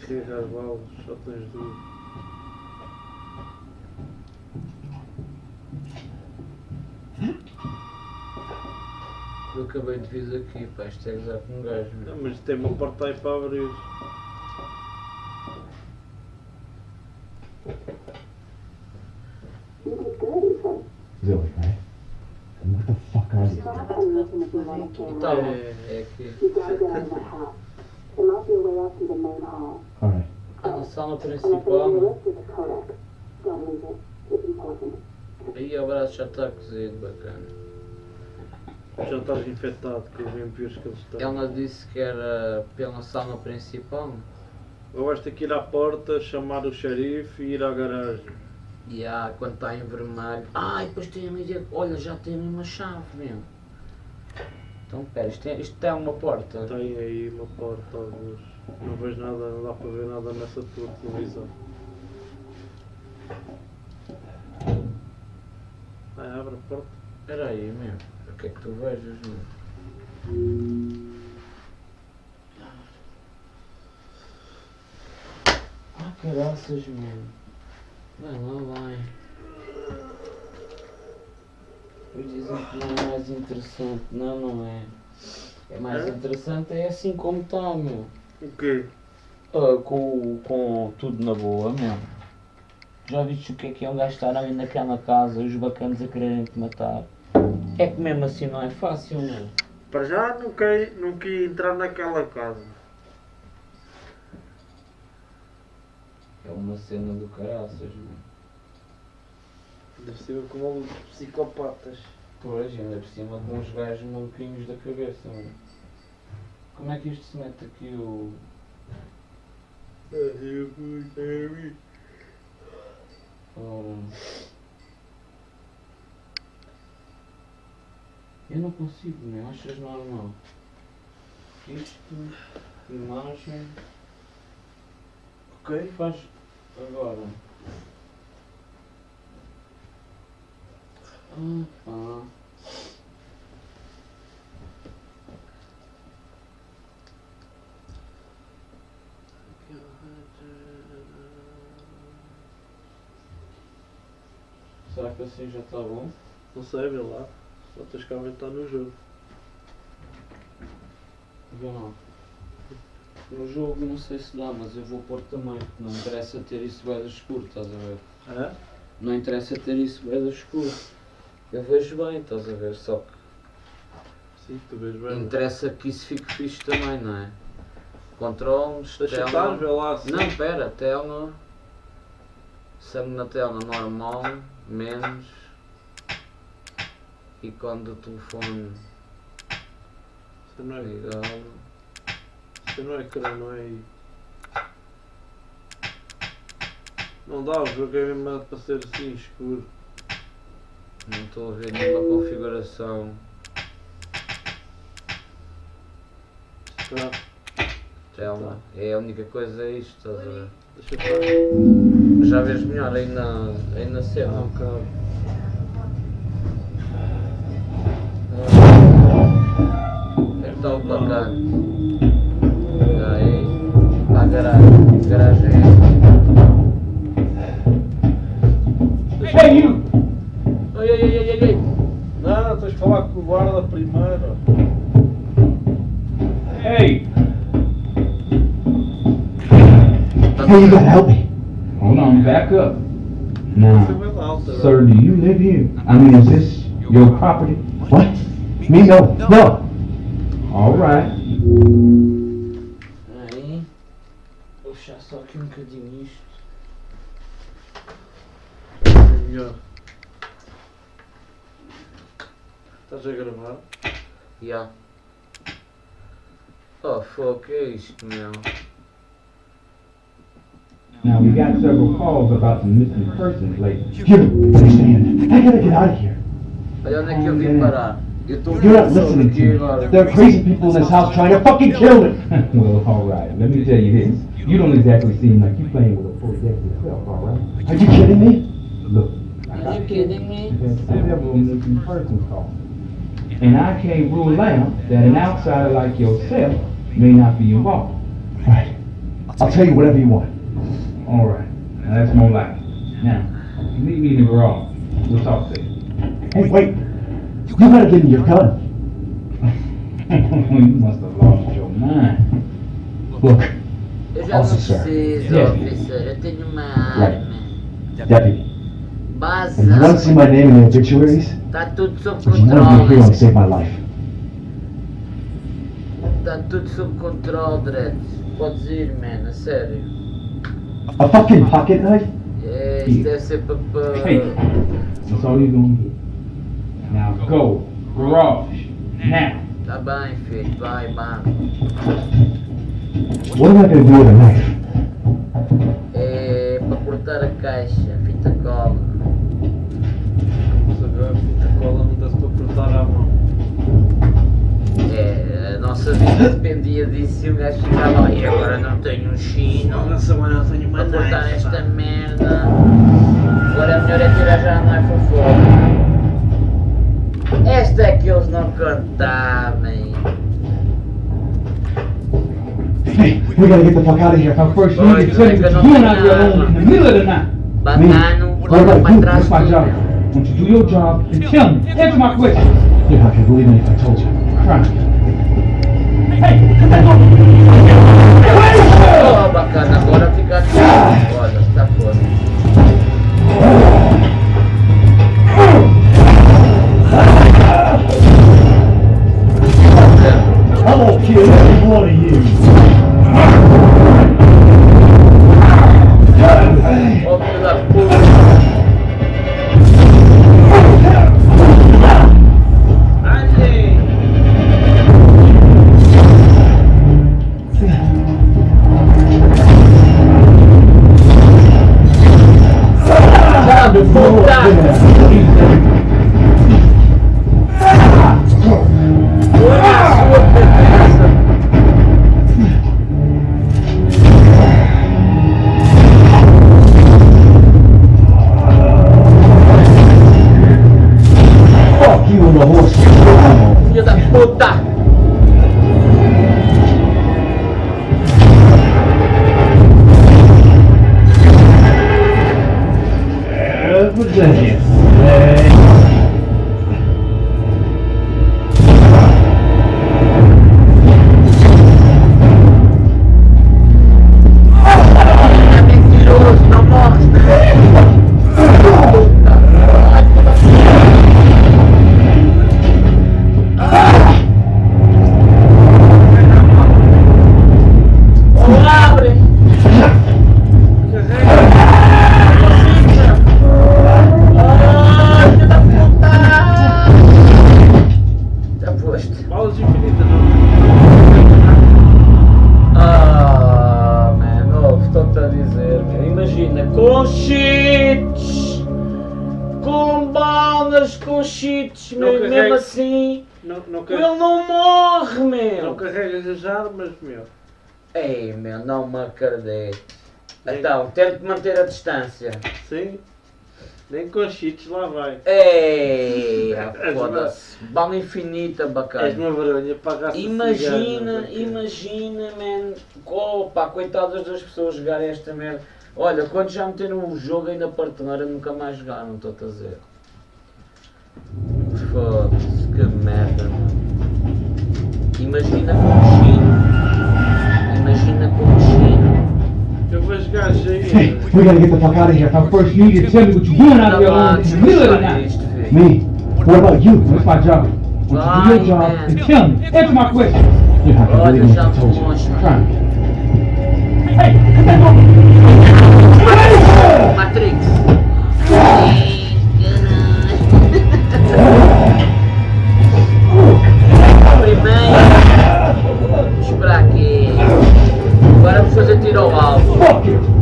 Carregar balas, só tens duas. Eu acabei de vir aqui, pá, isto é com um gajo, meu. Não, mas tem uma porta aí para abrir. Right? And what the fuck are you? Estava a tocar o telefone aqui. Bom, É. Alright. Ah, na sala principal. Aí o braço já está cozido, bacana. Já estás infectado com os vampiros que eles têm. Ela disse que era pela sala principal. Ou vais ter que ir à porta, chamar o xerife e ir à garagem. E há, quando está em vermelho. Ai, depois tem ali. Olha, já tem uma chave, meu. Então, pera, isto, é, isto tem uma porta. Tem aí uma porta. Não vejo nada, não dá para ver nada nessa tua televisão. Vai, abre a porta. Espera aí, meu. O que é que tu vejas, meu? Ah, caraças, meu. Vai lá, vai. Depois dizem que não é mais interessante. Não, não é. É mais É? interessante é assim como está, meu. O quê? Ah, com, com tudo na boa, meu. Já viste o que é que é um gajo estar ali naquela casa e os bacanas a quererem te matar? É que mesmo assim não é fácil, meu. Para já não quer, não entrar naquela casa. É uma cena do caraças, meu. Deve ser com malucos psicopatas. Pois, ainda por cima com uns gajos maluquinhos da cabeça, meu. Como é que isto se mete aqui o. Ora. Eu não consigo, meu. Achas normal? Isto, imagem. Ok, faz agora. Ah, pá. Será que assim já está bom? Não sei, vê lá. Só tens que aumentar no jogo. Vê lá. No jogo não sei se dá, mas eu vou pôr também. porque Não interessa ter isso bem escuro, estás a ver? É? Não interessa ter isso bem escuro. Eu vejo bem, estás a ver? Só que Sim, tu vês bem. interessa que isso fique fixe também, não é? Controles, Deixa estar, vê lá assim. Não, pera, tela. Sangue na tela normal, menos. Ícone do telefone Isso não é, isso não é ecrã, não é aí. Não dá, o jogo é mesmo para ser assim escuro. Não estou a ver nenhuma configuração. Tá, Tela. É a única coisa é isto, estás a ver? deixa estar. Já vês melhor aí na, aí na cena. um é que está o placar? Olha aí. Está a garagem. A garagem é esta. Hey, you! Não, tens falar com o guarda primeiro. Hey! Hey, you gotta help me. Hold on, back up. Now, sir, do you live here? I mean, is this your property? What? Me? No. No. All right. Puxar só aqui um bocadinho isto. É melhor. Estás a gravar? Ya. Oh, fuck, que é isto, meu? Now, we got several calls about some missing persons lately. Jim, understand. I gotta get out of here. Olha onde é que eu vim parar. Eu estou You're not listening to me. There are crazy people in this house trying to fucking kill me. well, all right. Let me tell you this. You don't exactly seem like you're playing with a full deck yourself, all right? Are you kidding me? Look, Are you kidding me? We've had several missing persons calls. And I can't rule out that an outsider like yourself may not be involved. Right. I'll tell you whatever you want. All right. Now that's more like it. Now, meet me in the garage. We'll talk there. Hey, wait. You better give me your gun. you must have lost your mind. Look, Eu já não Officer. preciso, Yes. officer. Eu tenho uma Right. arma. deputy. Baza. And you to see my name in the obituaries? Está tudo sob Would you controle. save my life? Está tudo sob controle, Dredd. Podes ir, man, a sério. A fucking pocket knife? É, isto deve ser para. Hey, that's all you're gonna get. Now go, garage, now. Tá bem, filho, vai, vai. What am I gonna do with a knife? É para cortar a caixa, fita cola. Se agora a fita cola não dá-se para cortar à mão. É, a nossa vida dependia disso e o gajo ficava e agora não tenho um chino semana não tenho para cortar esta merda. Agora é melhor é tirar já a knife ao fogo. Esta é que eles não contavam. Hey, we gotta get the fuck out of here. But first, need to me you out here alone in the middle of the night. Bacano, What. That's my job. Won't you do your job and tell me? Answer my question. You're not gonna believe me if I told you. Try me. Hey, get that door. Oh, bacana, agora fica aqui. Olha, está fora. I'm gonna kill every Então, tente manter a distância. Sim. Nem com cheats lá vai. Ei, És foda-se. Bala infinita, És bacana. uma vergonha Imagina, imagina, man. Opa, coitado das pessoas jogarem esta merda. Olha, quando já meteram o jogo aí na prateleira, nunca mais jogaram, estou-te a dizer. Foda-se, que merda, mano. Imagina com o Chino. Imagina com. Eu vou jogar Hey, we gotta get the fuck out of here. Now, first, you need to tell me what you're doing out of your Anda lá, room in the middle of the night. Me? What about you? What's my job? What's your job? man. And tell me. Answer my question. You have to Olha, believe me. I told you. Try me. Hey, get that over. Matrix. Primeiro. Agora vamos fazer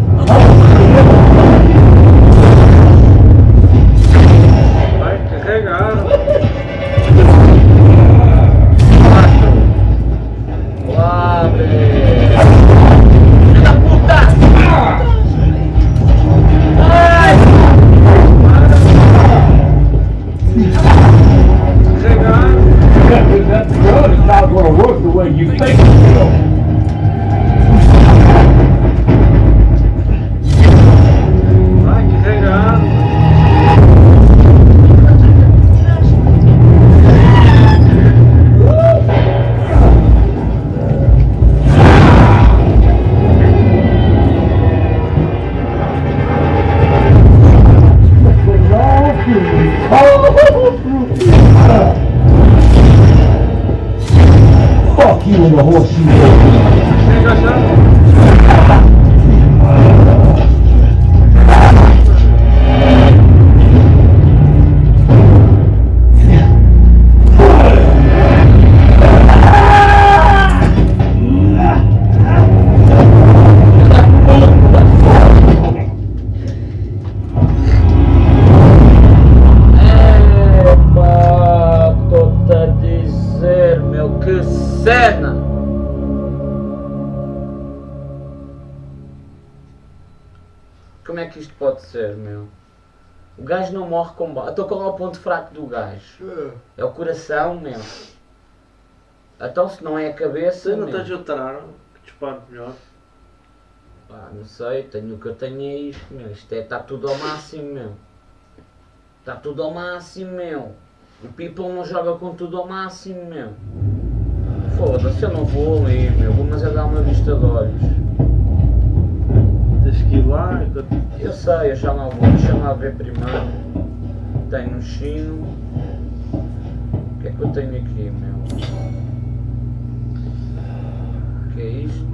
meu, que cena! Como é que isto pode ser, meu? O gajo não morre com bala. Então qual é o ponto fraco do gajo? É o coração, meu. Então se não é a cabeça, não tens outro arma que dispare melhor. Pá, não sei, tenho, o que eu tenho é isto, meu. Isto é, está tudo ao máximo, meu. Está tudo ao máximo, meu. O people não joga com tudo ao máximo, meu. Foda-se, eu não vou ali, meu. Vou mas é dar uma vista de olhos. Tens que ir lá enquanto. Eu sei, eu já lá vou. Deixa lá ver primeiro. Tenho um chino. O que é que eu tenho aqui, meu? O que é isto?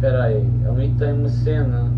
Oh espera aí, ali tem uma cena.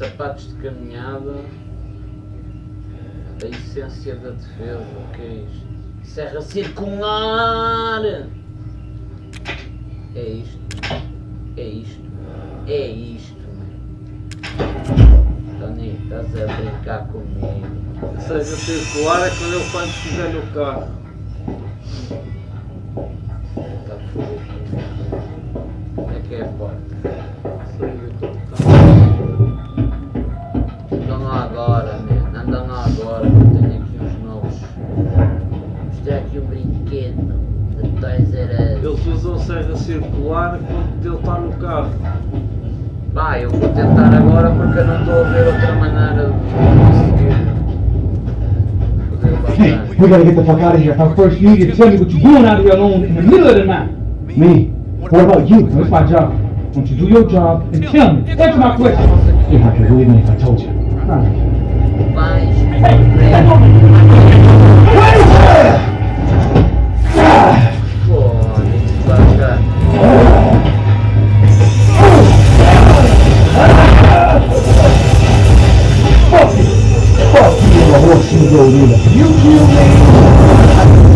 Sapatos de caminhada, a essência da defesa, o que é isto? Serra circular! É isto, é isto, é isto, mano. Tony, estás a brincar comigo. Seja, circular é quando ele quando estiver no carro. Falar enquanto ele está no carro. Pá, eu vou tentar agora porque eu não estou a ver outra maneira de conseguir Hey, we gotta get the fuck out of here. But first, you need to tell me what you're doing out here alone in the middle of the night. Me? What about you? That's my job. Won't you do your job and tell me? Answer my question. If I can believe me if I told you. Alright. Vais. Fuck you and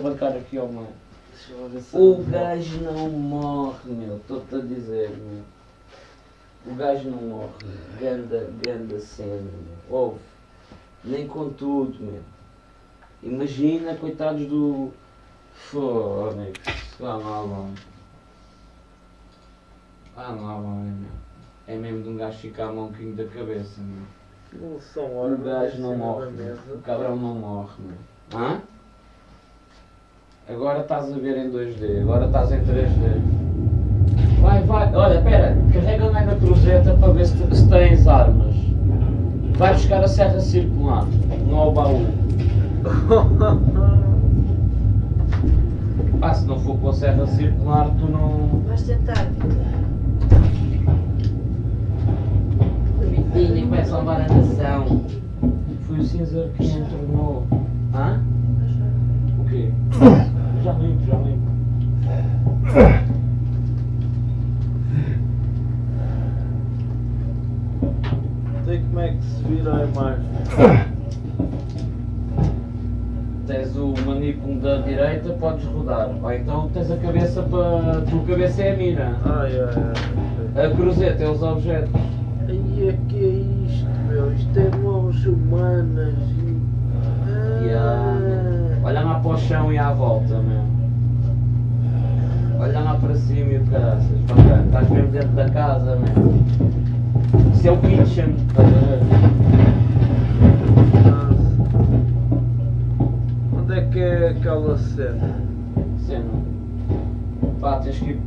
bancar aqui, ó, mano. O gajo não morre, meu. Estou-te a dizer, meu. O gajo não morre, meu. Ganda, ganda cena, meu. Ouve. Nem com tudo, meu. Imagina, coitados do. Fónix. Vá lá, vai. Vá lá, vai, meu. É mesmo de um gajo ficar a mãoquinho da cabeça, meu. Não são O horas. gajo não morre, o cabrão não morre, meu. Hã? Agora estás a ver em 2D, agora estás em 3D. Vai, vai, olha, pera, carrega lá na cruzeta para ver se, se tens armas. Vai buscar a serra circular, não ao baú. Ah, se não for com a serra circular, tu não. Vais tentar, Vitor. Vitinho, vai salvar a nação. Foi o cinza que entornou. Hã? O quê? Já limpo, já limpo. Sei como é que se vira a imagem. Tens o manípulo da direita, podes rodar. Ou então tens a cabeça para. A tua cabeça é a mira. Ai, ai, ai. A cruzeta é os objetos. Aí é que é isto, meu. Isto é mãos humanas. E... Yeah. Olha lá para o chão e à volta, meu. Olha lá para cima e o caraças. Bacana. Estás mesmo dentro da casa, meu. Isso é o kitchen. Estás a ver? Nossa. Onde é que é aquela cena? Cena. Pá, tens que ir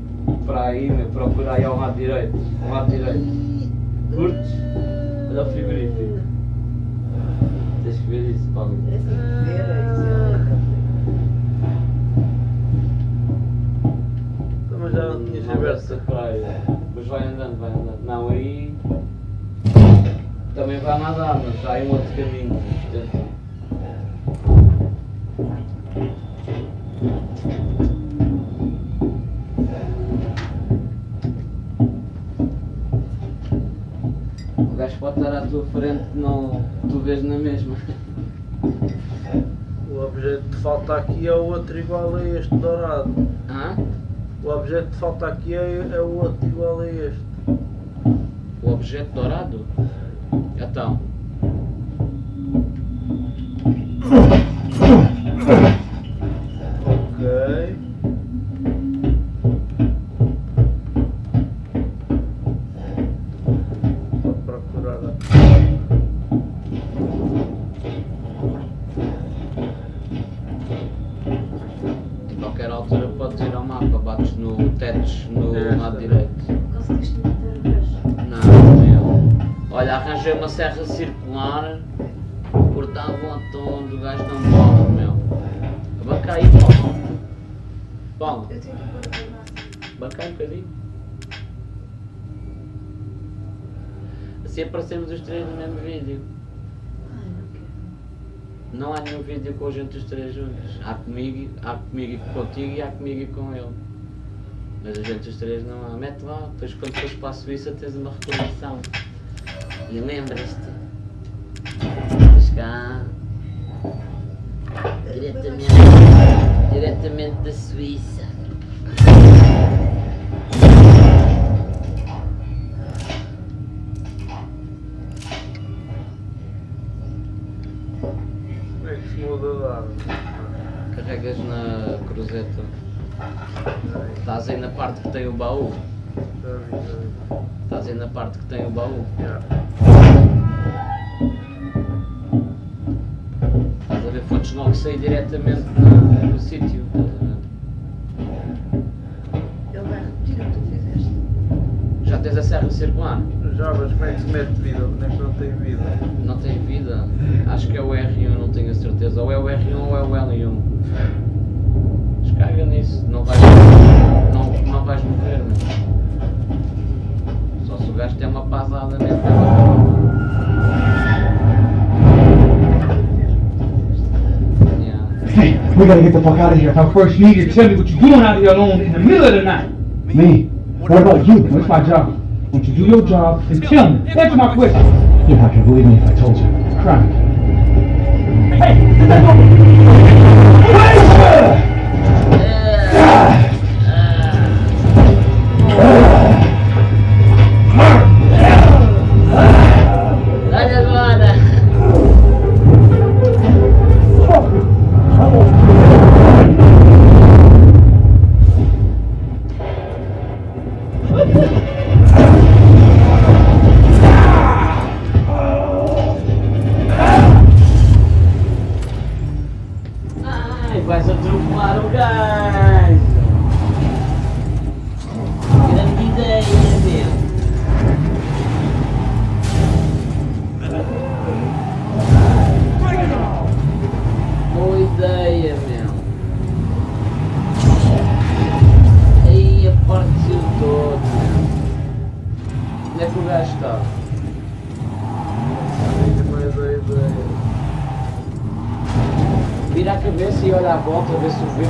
para aí, meu. Procura aí ao lado direito. Ao lado direito. Curtes? Olha o frigorífico. Tens que ver isso, Paulo. É assim, ver, é isso. é- Também já Mas vai andando, vai andando. Não, aí. Também vai nadar, mas já é um outro caminho. Portanto, O gajo pode estar à tua frente, não. Tu vês na mesma. O objeto que falta aqui é o outro igual a este dourado. Hã? O objeto que falta aqui é, é o outro igual a este. O objeto dourado? Então. Três no mesmo vídeo. Ai, não quero. Não há nenhum vídeo com a gente os três juntos. Há comigo, há comigo e contigo e há comigo e com ele. Mas a gente os três não há. Mete lá, depois quando fores para a Suíça tens uma recordação. E lembras-te. Estás cá. Diretamente, diretamente da Suíça. Cruzeta. Estás aí na parte que tem o baú. Estás aí na parte que tem o baú. Estás a ver fontes logo sair diretamente na- no sítio. ver? Ele vai repetir o que tu fizeste. Já tens a serra circular? Já, mas como é que se mete vida? Onde é que não tem vida? Não tem vida? Acho que é o R1, não tenho a certeza. Ou é o R1 ou é o L1. Descarga nisso, não vais, não, não vais morrer, meu. Só se o gajo tem uma pasada mesmo. Yeah. Hey, we gotta get the fuck out of here. Now first you need to tell me what you're doing out here alone in the middle of the night. Me? What about you? What's my job? Won't you do your job and tell me? Answer my question. You're not gonna believe me if I told you. It's crime. Hey, get that over. Olha Ai, vais atropelar o gajo! Grande ideia, meu! Boa ideia, meu! Aí a partiu todo, meu! Onde é que o gajo está? Ainda mais a ideia. Vira a cabeça e olha à volta a ver se o vê.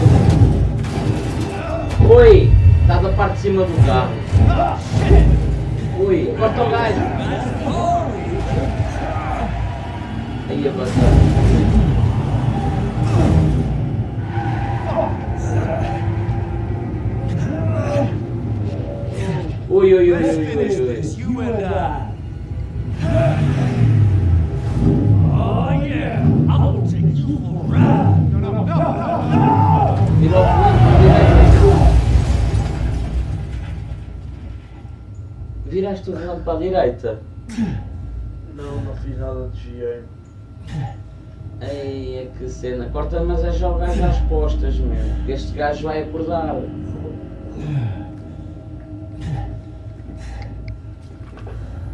Oi! Está da parte de cima do carro. Ui, corta o gajo. Aí avançar. Ui, ui, ui, ui, ui, ui. You and I. Oh yeah, I will take you for a ride. Viraste o volante para a direita. Não, não fiz nada de GM. Ei, é que cena. Corta, mas é gajo às postas, meu. Este gajo vai acordar.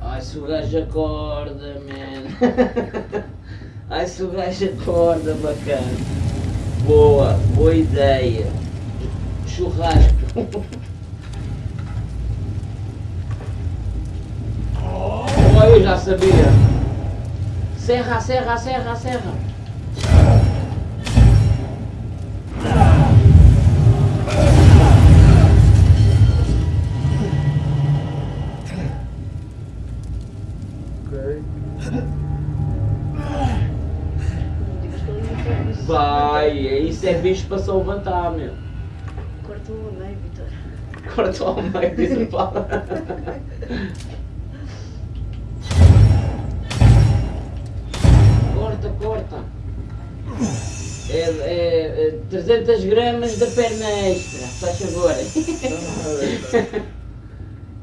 Ai, se o gajo acorda, man. Ai, se o gajo acorda, bacana. Boa, boa ideia. Churrasco. Oh, eu já sabia. Serra, serra, serra, serra. Isso é bicho para se levantar, meu. Corta o meio, Vitor. Corta ao meio, diz o Paulo. Corta, corta. É, é, é 300 gramas da perna extra, faz favor.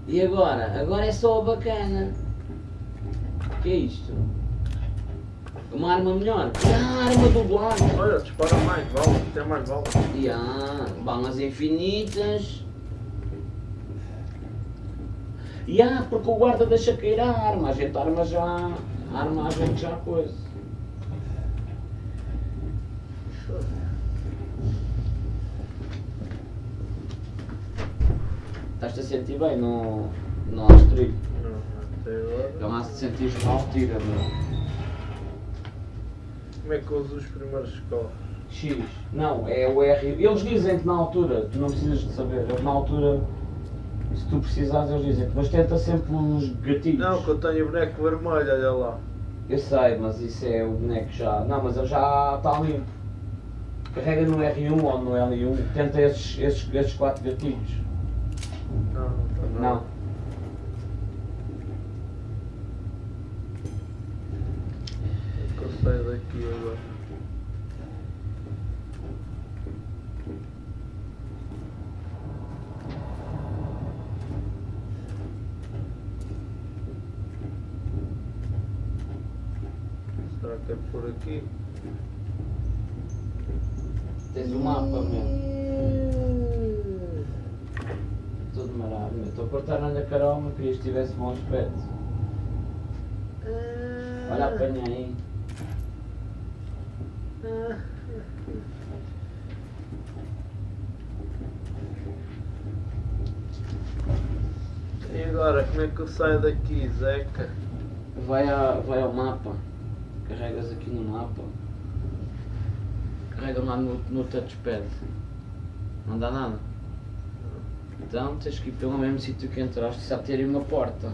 E agora? Agora é só a bacana. O que é isto? Uma arma melhor. Ah, arma do black. Olha, dispara mais balas, tem mais balas. Há balas infinitas. E há, porque o guarda deixa cair a arma. A gente arma já. A arma a gente já coisa. Estás-te a sentir bem no, no Astrid? Não, até agora. Lá se sentires mal, tira, meu. Como é que uso os primeiros escolas? X. Não, é o R. Eles dizem que na altura, tu não precisas de saber, na altura, se tu precisares, eles dizem mas tenta sempre os gatilhos. Não, que eu tenho o boneco vermelho, olha lá. Eu sei, mas isso é o boneco já. Não, mas ele já está limpo. Carrega no R1 ou no L1, tenta esses, esses, esses quatro gatilhos. Não, não está Não. Saio daqui agora. Será que é por aqui? Tens o mapa mesmo. Tudo marado, meu. Estou a cortar na Carol, mas queria que estivesse bom aspecto. Olha, apanha aí. E agora, como é que eu saio daqui, Zeca? Vai, a, vai ao mapa. Carregas aqui no mapa. Carrega lá no, no touchpad. Não dá nada. Então tens que ir pelo mesmo sítio que entraste, só ter uma porta.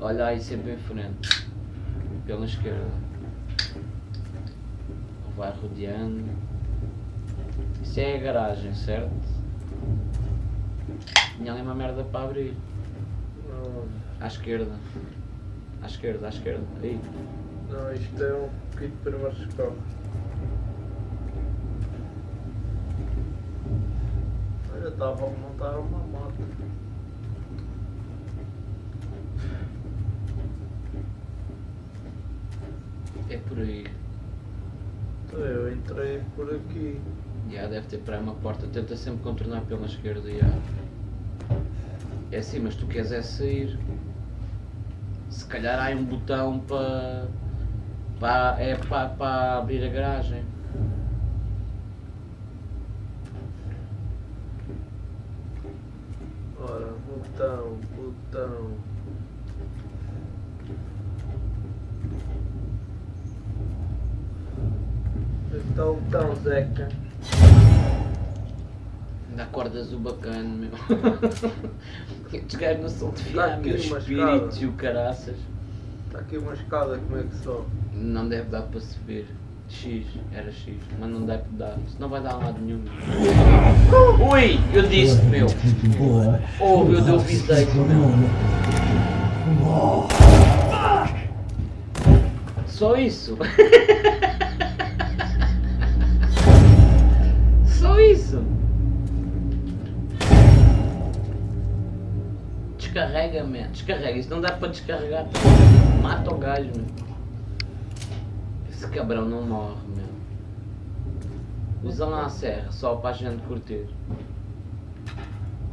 Olha aí sempre em frente. Pela esquerda. Vai rodeando. Isso é a garagem, certo? Tinha ali uma merda para abrir. Não, À esquerda. À esquerda, à esquerda. Aí. não isto é um kit primeiros socorros. Olha, estava a montar uma moto. É por aí. Por aqui. Já deve ter para uma porta. Tenta sempre contornar pela esquerda. Já. É assim, mas tu queres é sair. Se calhar há um botão para. para é para, para abrir a garagem. Ora, botão, botão. Onde está o botão, Zeca? Ainda acordas o bacana, meu. Estes gajos não são de fiar, aqui meu. uma Espíritos e o caraças. Está aqui uma escada, como é que só? Não deve dar para subir. X, era X, mas não deve dar. Senão vai dar a lado nenhum. Ui, eu disse meu. Oh, eu dei o visei meu. Só isso. Descarrega, man. Descarrega. Isso não dá para descarregar. Mata o gajo, meu. Esse cabrão não morre, meu. Usa lá a serra, só para a gente curtir.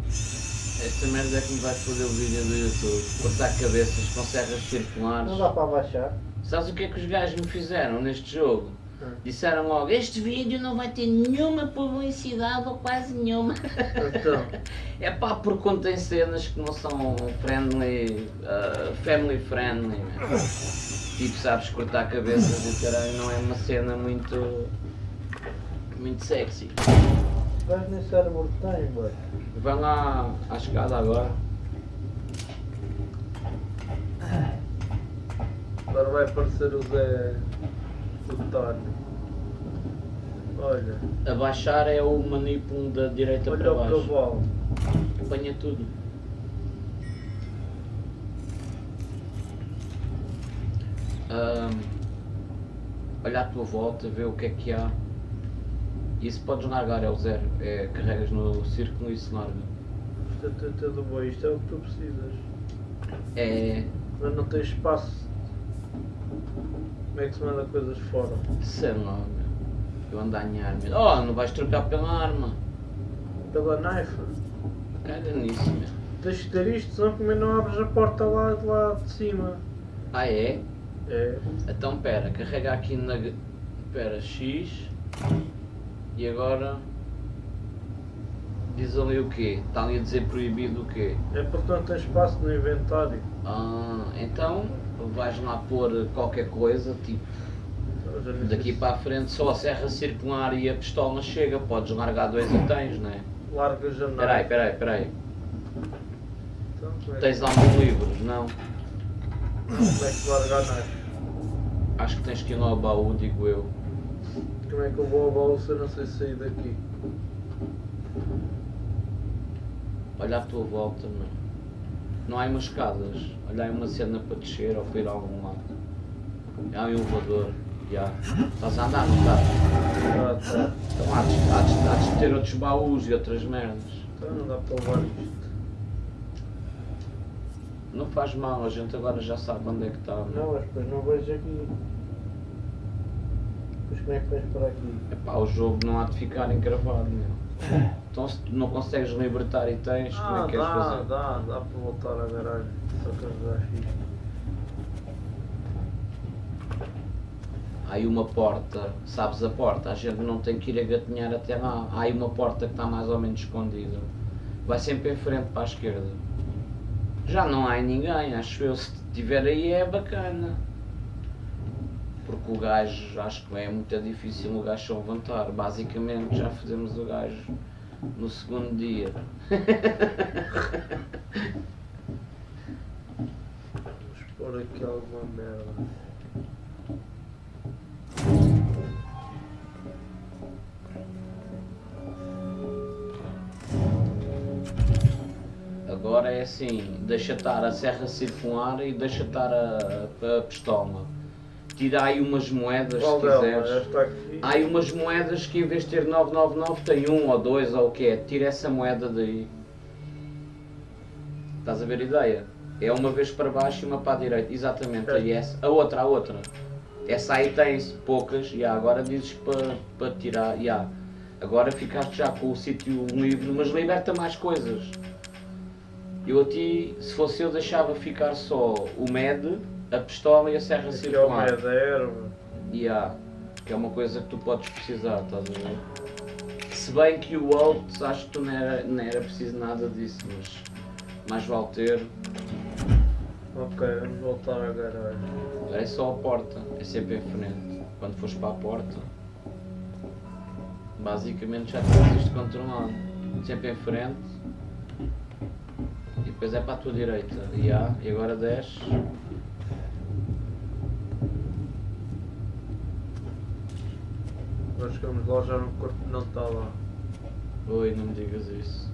Esta merda é que me vai foder o vídeo do YouTube. Cortar cabeças com serras circulares. Não dá para abaixar? Sabes o que é que os gajos me fizeram neste jogo? Disseram logo, este vídeo não vai ter nenhuma publicidade ou quase nenhuma. Então, É pá, porque contém cenas que não são friendly, uh, family friendly. meu. Tipo, sabes, cortar cabeças e caralho não é uma cena muito. muito sexy. vais nem cérebro tem, boy. Vai lá à escada agora. Agora vai aparecer o Zé Plutónio. Olha, Abaixar é o manipulo da direita olha para o baixo. cavalo. Apanha tudo. Ahm, olha à tua volta, vê o que é que há. Isso podes largar, é o zero. É, carregas no círculo e se larga. Isto é tudo bom, isto é o que tu precisas. É. Mas não tens espaço. Como é que se manda coisas fora? Sei lá, meu. Eu ando a arma. Oh, não vais trocar pela arma. Pela knife? Caga nisso, meu. Tens de ter isto, senão como não abres a porta lá de lá de cima. Ah, é? É. Então, pera, carrega aqui na. Pera, X. E agora. Diz ali o quê? Está ali a dizer proibido o quê? É porque não tens espaço no inventário. Ah, então vais lá pôr qualquer coisa, tipo, daqui para a frente só a serra circular e a pistola chega, podes largar dois itens, não é? se Largas a knife. Peraí, peraí, peraí. Então, é, Tens alguns livros, não? como é que se larga a knife? Acho que tens que ir lá ao baú, digo eu. Como é que eu vou ao baú se eu não sei sair daqui? Olha à tua volta, meu. Não há umas escadas. Olha aí uma cena para descer ou para ir a algum lado. Há um elevador. Já. Estás a andar, não estás? Ah, tá. Então há de, há, de, há de ter outros baús e outras merdas. Então não dá para levar isto. Não faz mal, a gente agora já sabe onde é que está. Não, mas depois não vejo aqui. Depois como é que vens para aqui? Epá, o jogo não há de ficar encravado, meu. Então se tu não consegues libertar itens, como é Ah, que queres dá, fazer? dá, dá para voltar à garagem. Só que já fiz. Há aí uma porta, sabes a porta, a gente não tem que ir a gatinhar até lá. Há aí uma porta que está mais ou menos escondida. Vai sempre em frente para a esquerda. Já não há ninguém, acho eu. Se tiver aí é bacana. Porque o gajo, acho que é muito difícil o gajo se levantar. Basicamente já fizemos o gajo no segundo dia. Vamos pôr aqui alguma merda. Agora é assim, deixa estar a serra circular e deixa estar a, a pistola. Tira aí umas moedas Qual se quiseres. Há aí umas moedas que em vez de ter 999 tem um ou dois ou o que é. Tira essa moeda daí. Estás a ver a ideia? É uma vez para baixo e uma para a direita. Exatamente, É. aí essa. A outra, a outra. Essa aí tem poucas, e agora dizes para, para tirar. Yeah. Agora ficaste já com o sítio livre, mas liberta mais coisas. Eu a ti, se fosse eu, deixava ficar só o MED, a pistola e a serra Aqui é o circular. meio da erva. Yeah, que é uma coisa que tu podes precisar, estás a ver? Se bem que o Alt, acho que tu não era, não era preciso nada disso, mas mais vale ter. Ok, vamos voltar à garagem. É só a porta, é sempre em frente. Quando fores para a porta, basicamente já tens isto controlado. Sempre em frente. E depois é para a tua direita. Yeah, e agora desce. Nós chegamos lá já no corpo não está lá. Oi, não me digas isso.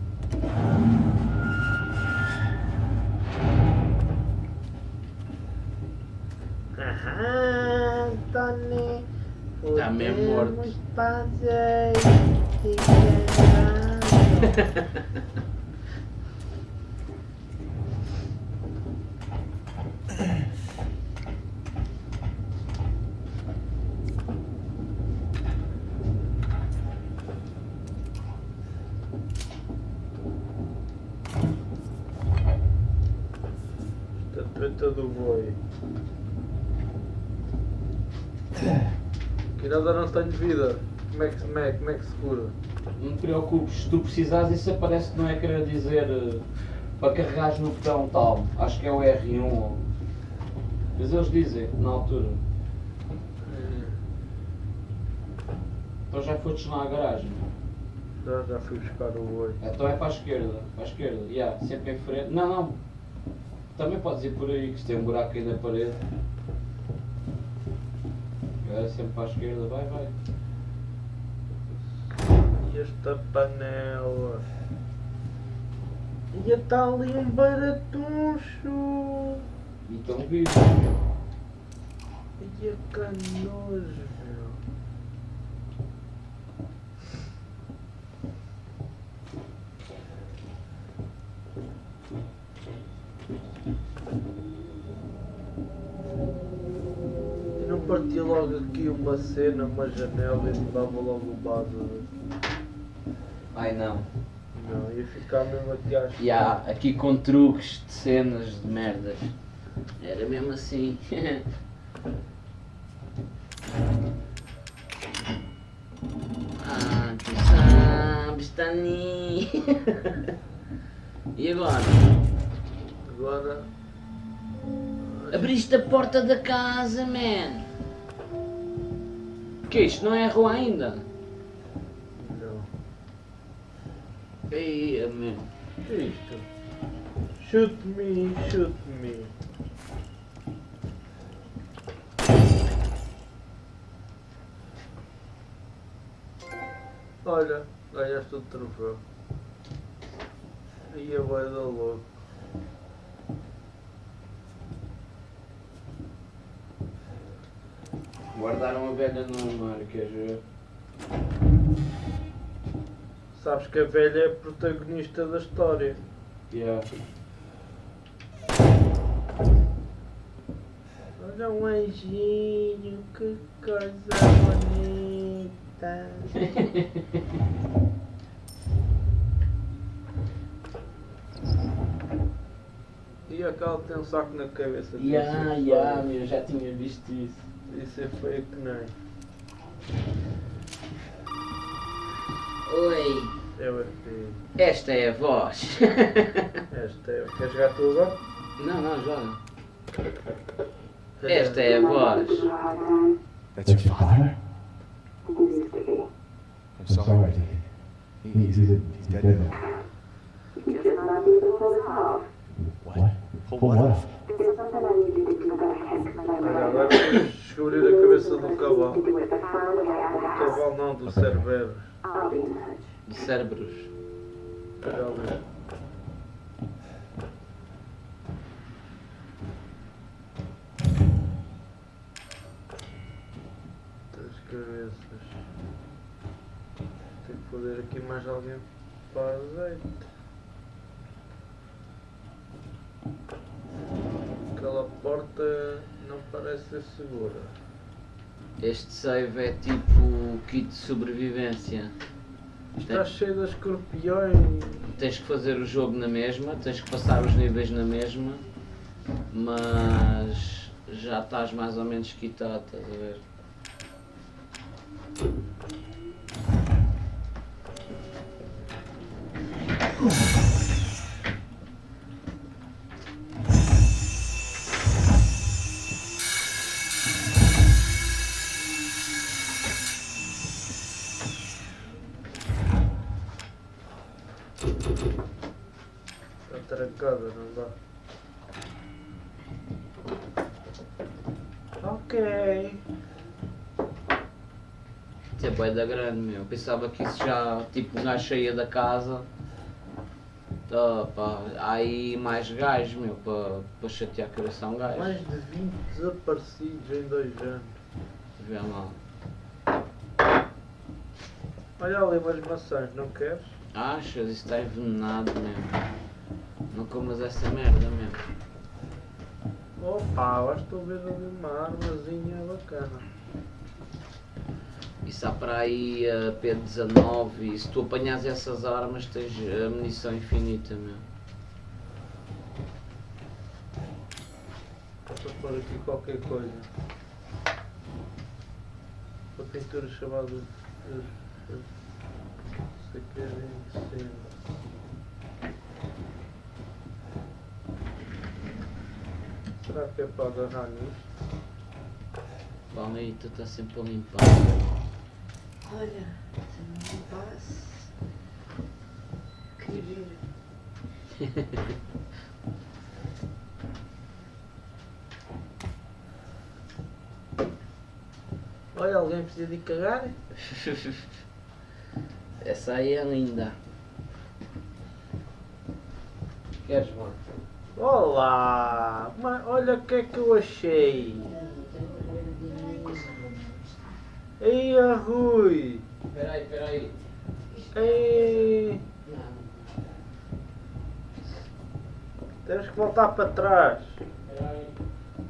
Aham, Tony. Tá mesmo morto. fazer Estatueta do boi. Que nada não tenho vida. Como é que, como é, como é que se cura? Não te preocupes, se tu precisares, isso aparece que não é querer dizer eh, para carregares no botão tal. Acho que é o R1. ou- Mas eles dizem, na altura. Então já foste lá à garagem. Já, já fui buscar o boi. Então é para a esquerda. Para a esquerda, yeah, sempre em frente. Não, não. Também podes ir por aí, que se tem um buraco aí na parede. É sempre para a esquerda, vai, vai. E esta panela? E está ali um baratuncho! Então vive. E a canojo, partia logo aqui uma cena, uma janela e mudava logo o base. Ai não. Não, ia ficar mesmo aqui às E há aqui com truques de cenas de merdas. Era mesmo assim. ah, tu sabes, Tani. e agora? Agora. Abriste a porta da casa, man. Que isto não é rua ainda? Não. Ei. O que é isto? Shoot me, shoot me. Olha, ganhaste o troféu. E a vai dar louco. Guardaram a velha no armário, queres ver? Sabes que a velha é a protagonista da história. Yeah. Olha um anjinho, que coisa bonita. E aquela tem um saco na cabeça. Ya, Isso ya, é meu, já tinha visto isso. Isso é feio que nem. Oi, Eu é feio. esta é a voz. Esta é. Quer jogar tu agora? não, não, joga. Esta é a voz. That's your father? I'm sorry. He, he's, he's, he's dead now. What? Up? Olha, agora vamos descobrir a cabeça do cavalo. Do cavalo não, do Cerberus. De cérebros. Olha ali. Três cabeças. Tem que fazer aqui mais alguém para azeite. Aquela porta não parece ser segura. Este save é tipo kit de sobrevivência. Está cheio de escorpiões. Tens que fazer o jogo na mesma, tens que passar os níveis na mesma, mas já estás mais ou menos quitado, estás a ver? Da grande, meu. Pensava que isso já, tipo, um gajo saía da casa. Tá, pá, aí mais gajos, meu, para pa chatear a cabeça a um gajo. Mais de 20 desaparecidos em dois anos. Vê lá. Olha ali umas maçãs, não queres? Achas? Isso está envenenado mesmo. Não comas essa merda mesmo. Opa, acho que estou a ver ali uma armazinha bacana. Isso há para aí a P19 e se tu apanhas essas armas tens a munição infinita, meu. Vou pôr aqui qualquer coisa. Uma pintura chamada. eh, eh, que é. Será que é para agarrar aí, tu estás sempre a limpar. Olha, se não passa. Que giro. Olha, alguém precisa de cagar? Essa aí é linda. Queres, mano? Olá! Mas olha o que é que eu achei! Ei, a Rui! Peraí, peraí. Ei! Temos que voltar para trás.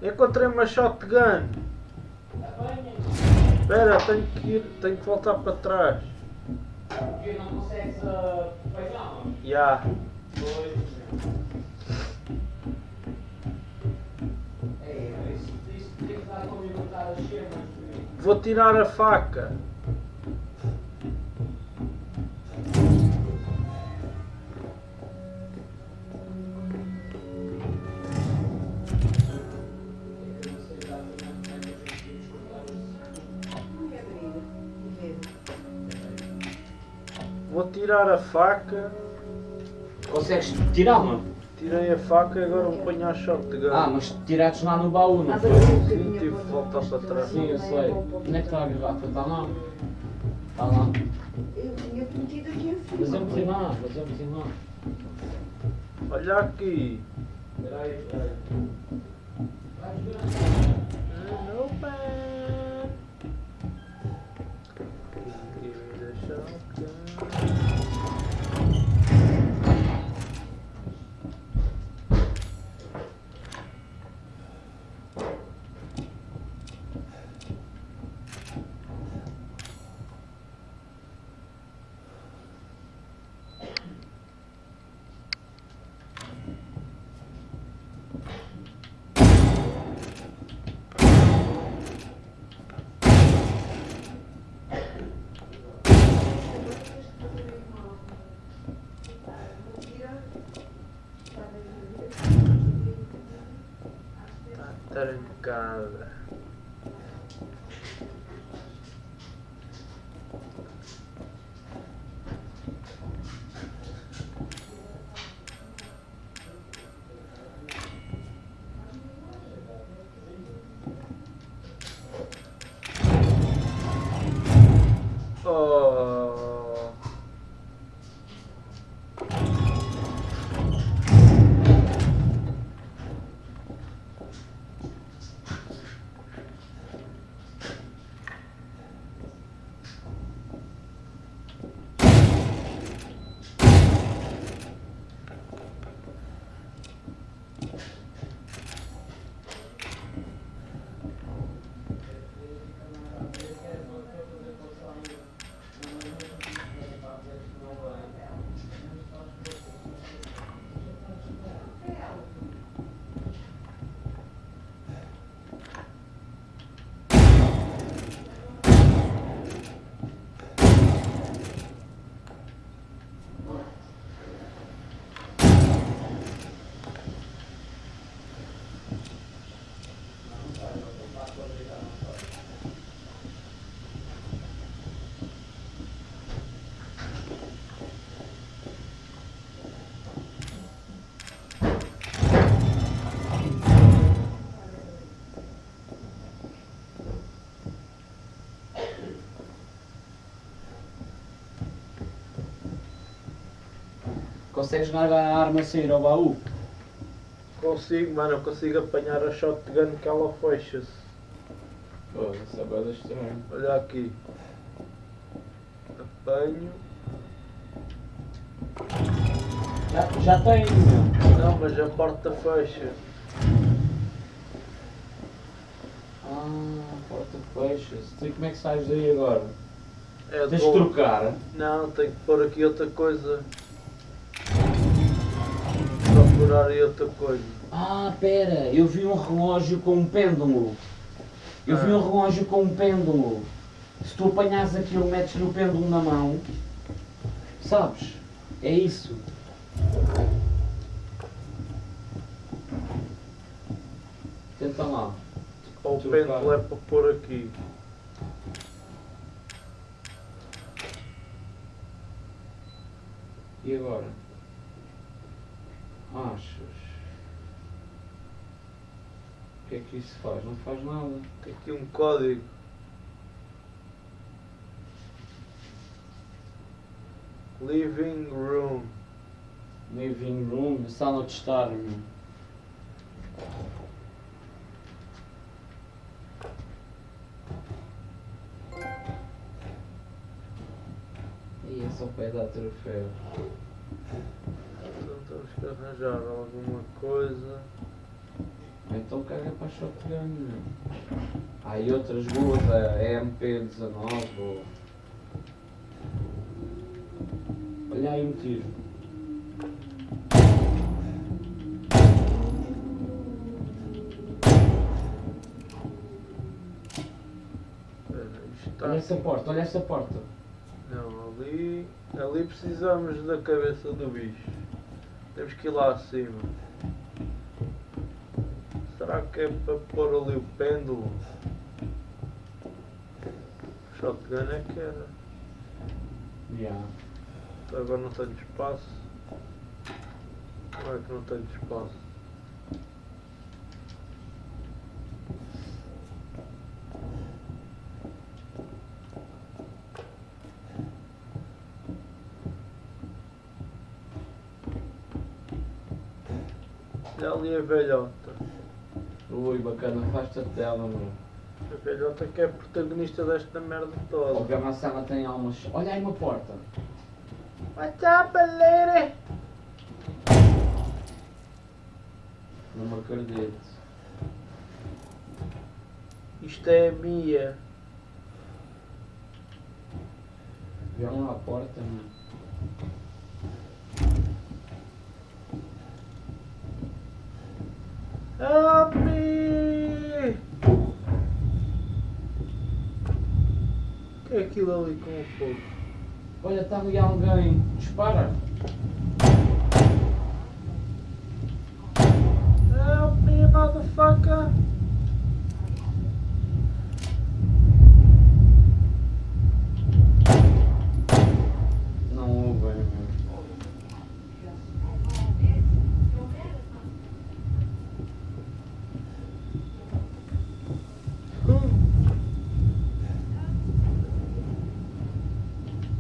Encontrei uma shotgun. apanha. Espera, tenho que ir, tenho que voltar para trás. Porque não consegues uh, apanhar, mano. Já. Pois. É, isso, isso tem que dar como botar as cenas. Vou tirar a faca. Vou tirar a faca. Consegues tirar, mano? Tirei a faca e agora vou apanhar a shotgun. Ah, mas tiraste lá no baú, não Abre foi? Sim, tive que voltar para trás. Sim, eu sei. Onde é que está a garrafa? Está lá? Está lá. Eu tinha-te metido aqui em cima. meti lá, mas eu meti lá. Olha aqui. Espera aí, espera aí. Vais ver. Give uh, Consegues largar a arma a sair ao baú? Consigo, mano, eu consigo apanhar a shotgun que ela fecha-se. Pô, isso é coisa estranha. Olha aqui. Apanho. Já, já tem. Não, mas a porta fecha. Ah, porta fecha-se. E como é que sais daí agora? É Tens de trocar? Não, tenho que pôr aqui outra coisa. Outra coisa. Ah, pera, eu vi um relógio com um pêndulo. Eu vi Ah. um relógio com um pêndulo. Se tu apanhas aquilo, metes-lhe o pêndulo na mão, sabes? É isso. Tenta lá. Ou o pêndulo é para pôr aqui. E agora? Achas? O que é que isso faz? Não faz nada. Tem aqui um código. Living room. Living room, sala de estar, meu. E é só para dar troféu. Que arranjar alguma coisa. Então caga para a shotgun. Há aí outras boas, a EMP19 ou... Olha aí um tiro. Está Olha essa porta, olha essa porta. Não, ali, ali precisamos da cabeça do bicho. Temos que ir lá acima. Será que é para pôr ali o pêndulo? Shotgun é que era. Yeah. Agora não tenho espaço. Como é que não tenho espaço? Ali a velhota. Ui, bacana, afasta-te dela, meu. A velhota que é a protagonista desta merda O toda. Gamassama tem almas. Olha aí uma porta. What's up, lady? Não me acredito. Isto é a Mia. Vieram lá a porta, meu. Help me! O que é aquilo ali com o fogo? Olha, está ali alguém. Dispara. Help me, motherfucker! Não ouvem, meu.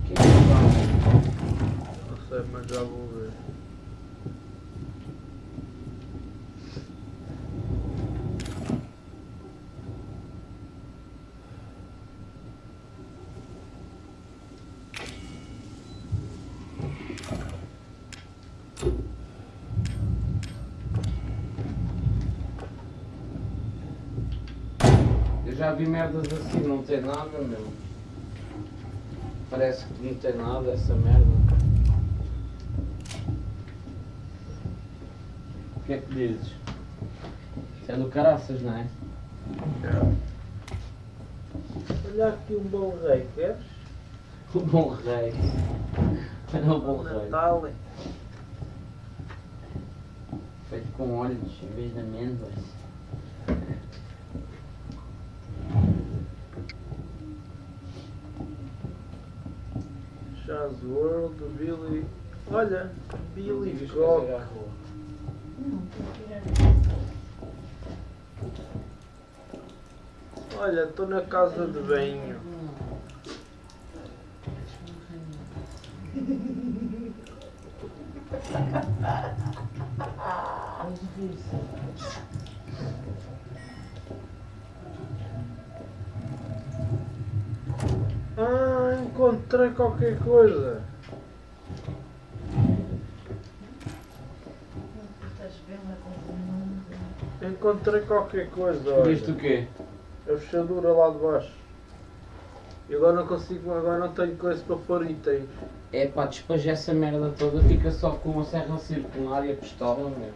Quem é que está? Não sei, mas já vou ver. Eu já vi merdas assim, não tem nada, meu. Parece que não tem nada essa merda. O que é que dizes? Isso é do caraças, não é? Olha aqui um bom rei, queres? O bom rei. Olha o bom rei. Natal. Feito com olhos em vez de amêndoas. Chaz World, Billy. Olha, Billy Cock. fazer à rua. Não, tem que tirar. Olha, estou na casa de banho. Ah, encontrei qualquer coisa. Encontrei qualquer coisa, Viste o olha. quê? A fechadura lá de baixo. E agora não consigo, agora não tenho coisa para pôr itens. É pá, despeja essa merda toda, fica só com a serra circular e a pistola, meu.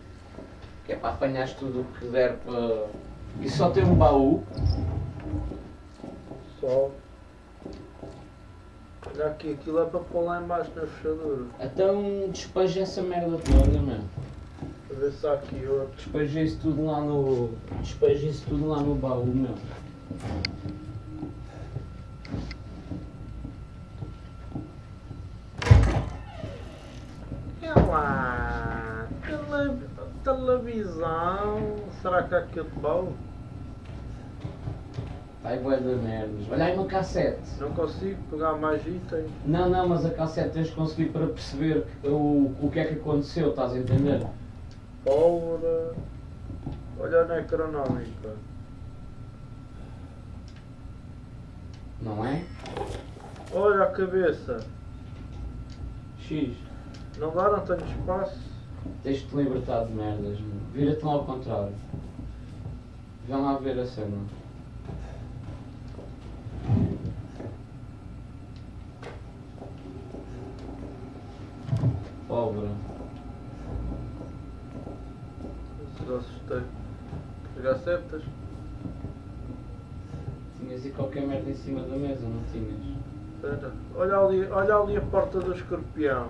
Que é para apanhares tudo o que der para. E só tem um baú. Só. Olha aqui, aquilo é para pôr lá embaixo na fechadura. Então despeja essa merda toda, meu. Para ver se há aqui outro. Despeja isso tudo lá no. Despeja isso tudo lá no baú, meu. É lá. Tele... Televisão. Será que há aqui outro baú? Ai, bué de merdas. Olha aí uma cassete. Não consigo pegar mais itens. Não, não, mas a cassete tens de conseguir para perceber o, o que é que aconteceu, estás a entender? Pólvora. Olha a necronómica. Não é? Olha a cabeça. X. Não dá, não tenho espaço. Tens-te libertado de merdas, mano. Vira-te lá ao contrário. Vem lá ver a cena. Pobre. Se assustar. Pegar setas? Tinhas aí qualquer merda em cima da mesa, não tinhas? Espera. Olha ali, olha ali a porta do escorpião.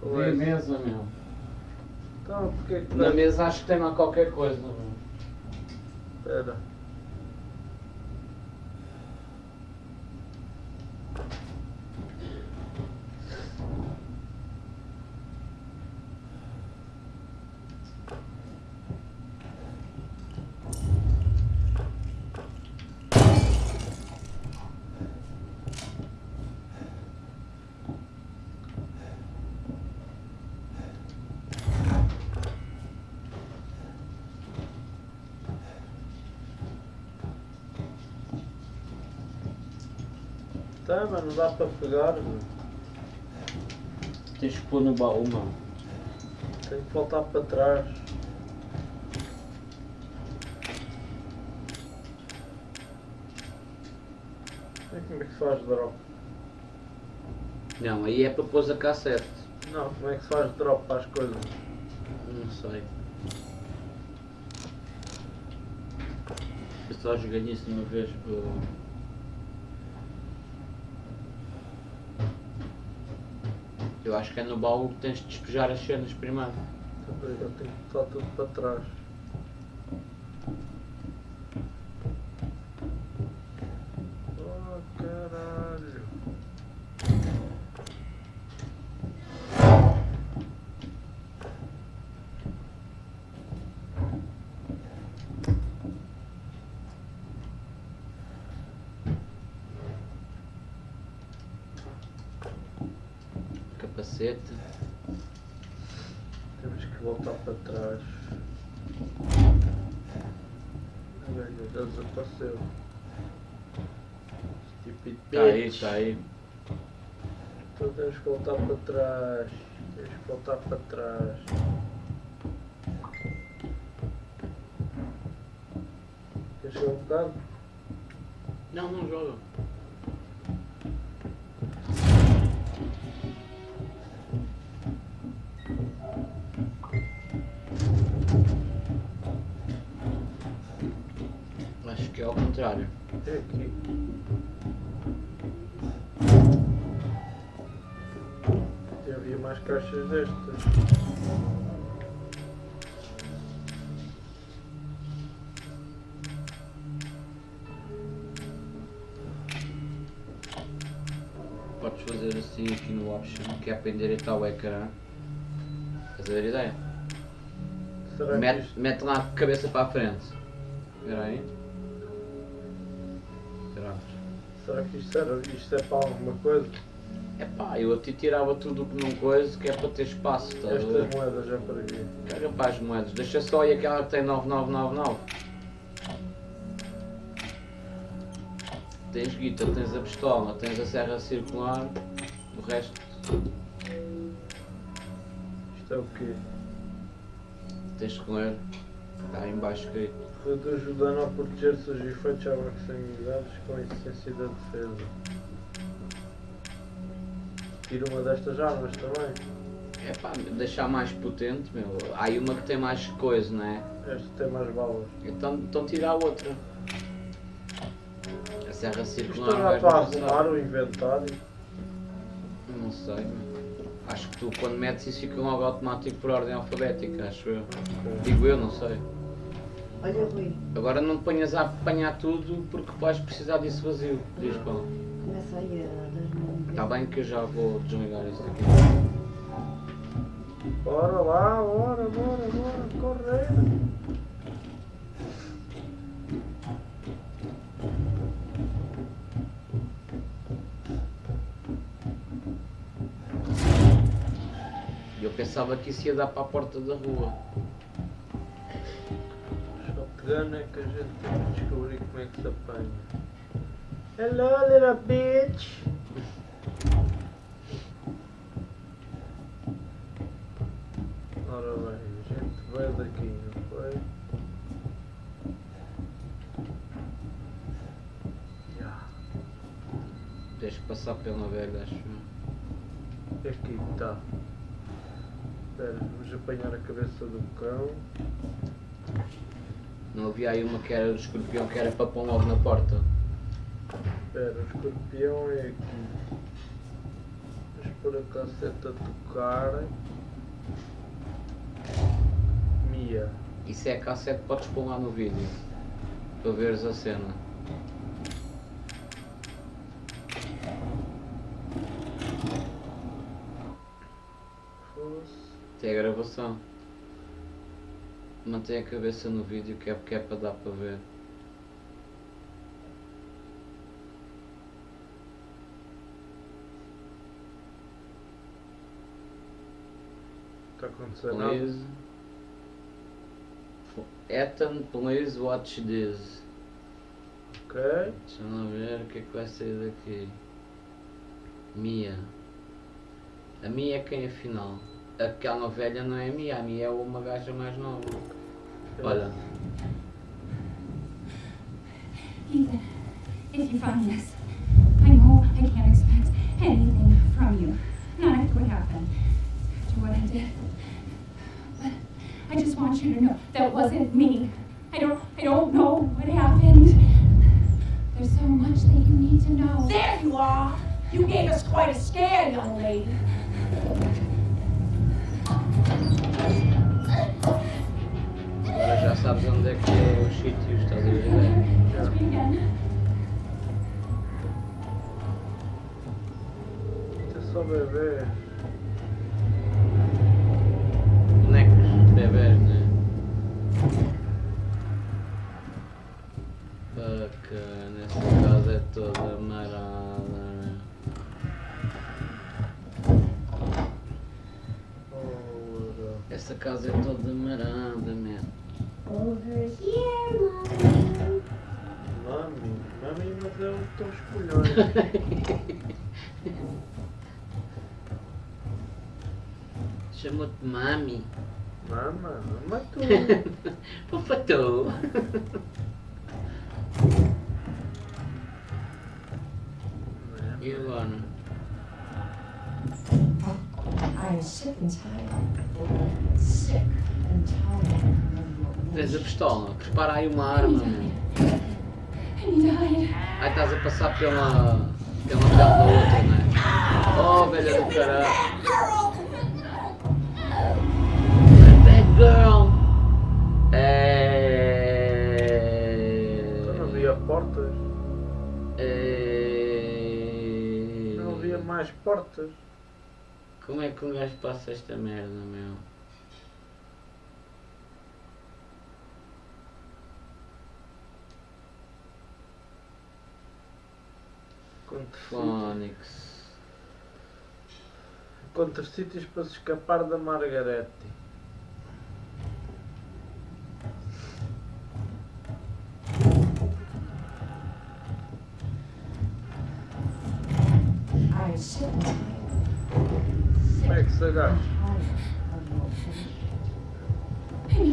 Qual é a esse? mesa, meu. Então, porque é que Na não- mesa acho que tem lá qualquer coisa, meu. Espera. Tá, mas não dá para pegar. meu. Tens que pôr no baú, mano. Tem que voltar para trás. E como é que se faz drop? Não, aí é para pôr a cassete. Não, como é que se faz drop para as coisas? Não sei. Eu só joguei nisso uma vez por... acho que é no baú que tens de despejar as cenas primeiro. Também eu tenho que botar tudo para trás. Oh caralho. Capacete. Temos que voltar para trás. A velha já desapareceu. Stupid Está aí. Então temos que voltar para trás. Temos que voltar para trás. Queres jogar um bocado? Não, não joga. Acho que é ao contrário. É aqui. Caixas. Podes fazer assim aqui no option, que é para endireitar o ecrã. Estás a ver a ideia? Mete, isto... mete lá a cabeça para a frente. Espera aí. Será que isto, isto é para alguma coisa? Eu a ti tirava tudo que não coisa, que é para ter espaço, a ver? Estas moedas já para aqui. Caga para as moedas, deixa só aí aquela que tem 9999. Tens guita, tens a pistola, tens a serra circular, o resto Isto é o quê? tens que ler. Está aí em baixo escrito. Reduz o dano ao proteger-se os efeitos à proximidades com a essência da defesa. Tira uma destas armas também. É pá, deixar mais potente, meu. Há aí uma que tem mais coisa, não é? Esta tem mais balas. Então, então tira a outra. A serra Isto circular não dá vais para arrumar o inventário. Não sei, meu. Acho que tu quando metes isso fica logo automático por ordem alfabética, acho eu. Digo eu, não sei. Olha, Rui, Agora não te ponhas a apanhar tudo porque vais precisar disso vazio. Diz Paulo. começa aí a Está bem que eu já vou desligar isso daqui. Bora lá, bora, bora, bora, correr. E eu pensava que isso ia dar para a porta da rua. Shotgun é que a gente tem que descobrir como é que se apanha. Hello, little bitch! Ora bem, gente, Veio daqui, não foi? Tens que passar pela velha, acho eu. Aqui está. Espera, vamos apanhar a cabeça do cão. Não havia aí uma que era do escorpião que era para pôr logo na porta. Espera, o escorpião é aqui. Pôr a casseta a tocar. Mia. Isso é a cassete podes pôr lá no vídeo. Para veres a cena. Tem a gravação. Mantém a cabeça no vídeo que é porque é para dar para ver. Está a acontecer nada. Please. Ethan, please watch this. Ok. Deixa-me ver o que é que vai sair daqui. Mia. A Mia é quem afinal? Aquela velha não é a Mia, a Mia é uma gaja mais nova. Olha, Ethan, if you find this, I know I can't expect anything from you. Not after what happened, after what I did. But I just want you to know that wasn't me. I don't, I don't know what happened. There's so much that you need to know. There you are! You gave us quite a scare, young lady. agora já sabes onde é que é os sítios, estás a bebés, né? Bacana, essa casa é toda marada. né? Essa casa é toda marada, man. Over here, mommy. Mami, mami, mas um tão escolhões. Chama-te Mami. Mama, mama tu. Papatou. E agora? I'm sick and tired. Sick and tired. Tens a pistola. Prepara aí uma arma. Aí estás a passar pela. pela pele da outra, não é? Oh, velha do caralho. Girl. É. Não havia portas. É... Não havia mais portas. Como é que um gajo passa esta merda, meu? Phonics. quantos sítios para se escapar da Margarete.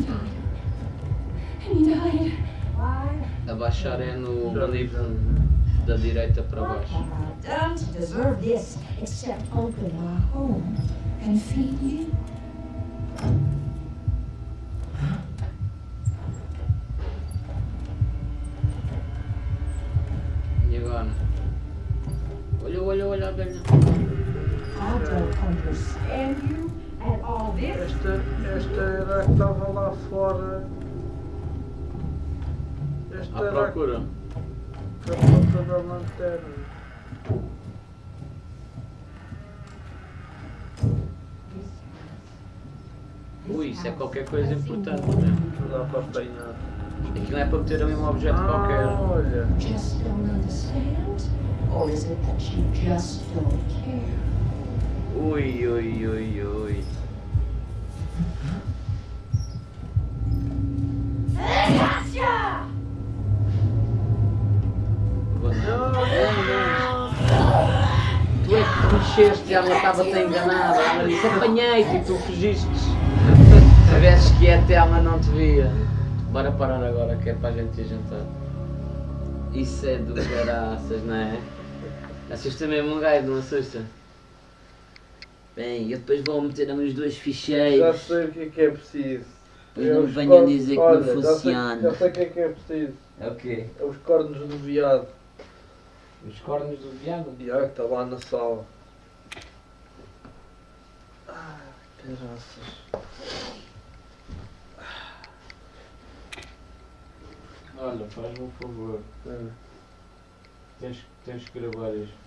Died. And he died. Why Abaixar é no livro da direita para baixo. deserve this except open my home and feed you? E agora? You and all this. Esta, esta era que estava lá fora. Esta À era procura. a ponta da lanterna. Ui, isso é qualquer coisa importante, né? Não dá para apanhar. Aquilo não é para meter ali um objeto Ah, qualquer. olha. Just don't understand? Or is it that you just don't care? Ui, ui, ui, ui. Gotcha! Vou não. Não, não. Tu é que mexeste, ela estava-te enganada. Ela disse, apanhei-te e tu fugiste. tivesses quieto, ela não te via. Bora parar agora, que é para a gente ir jantar. Isso é do caraças, não é? Assusta mesmo um gajo, não assusta? Bem, eu depois vou meter ali os dois Já ficheiros. sei o que é que é preciso. Depois É não os venham dizer que não já sei- funciona. Já sei o que é que é preciso. É o quê? É os cornos do viado. Os cornos do viado? O viado que está lá na sala. Ah, caraças. Olha, faz-me um favor. É. Tens, tens que gravar isto.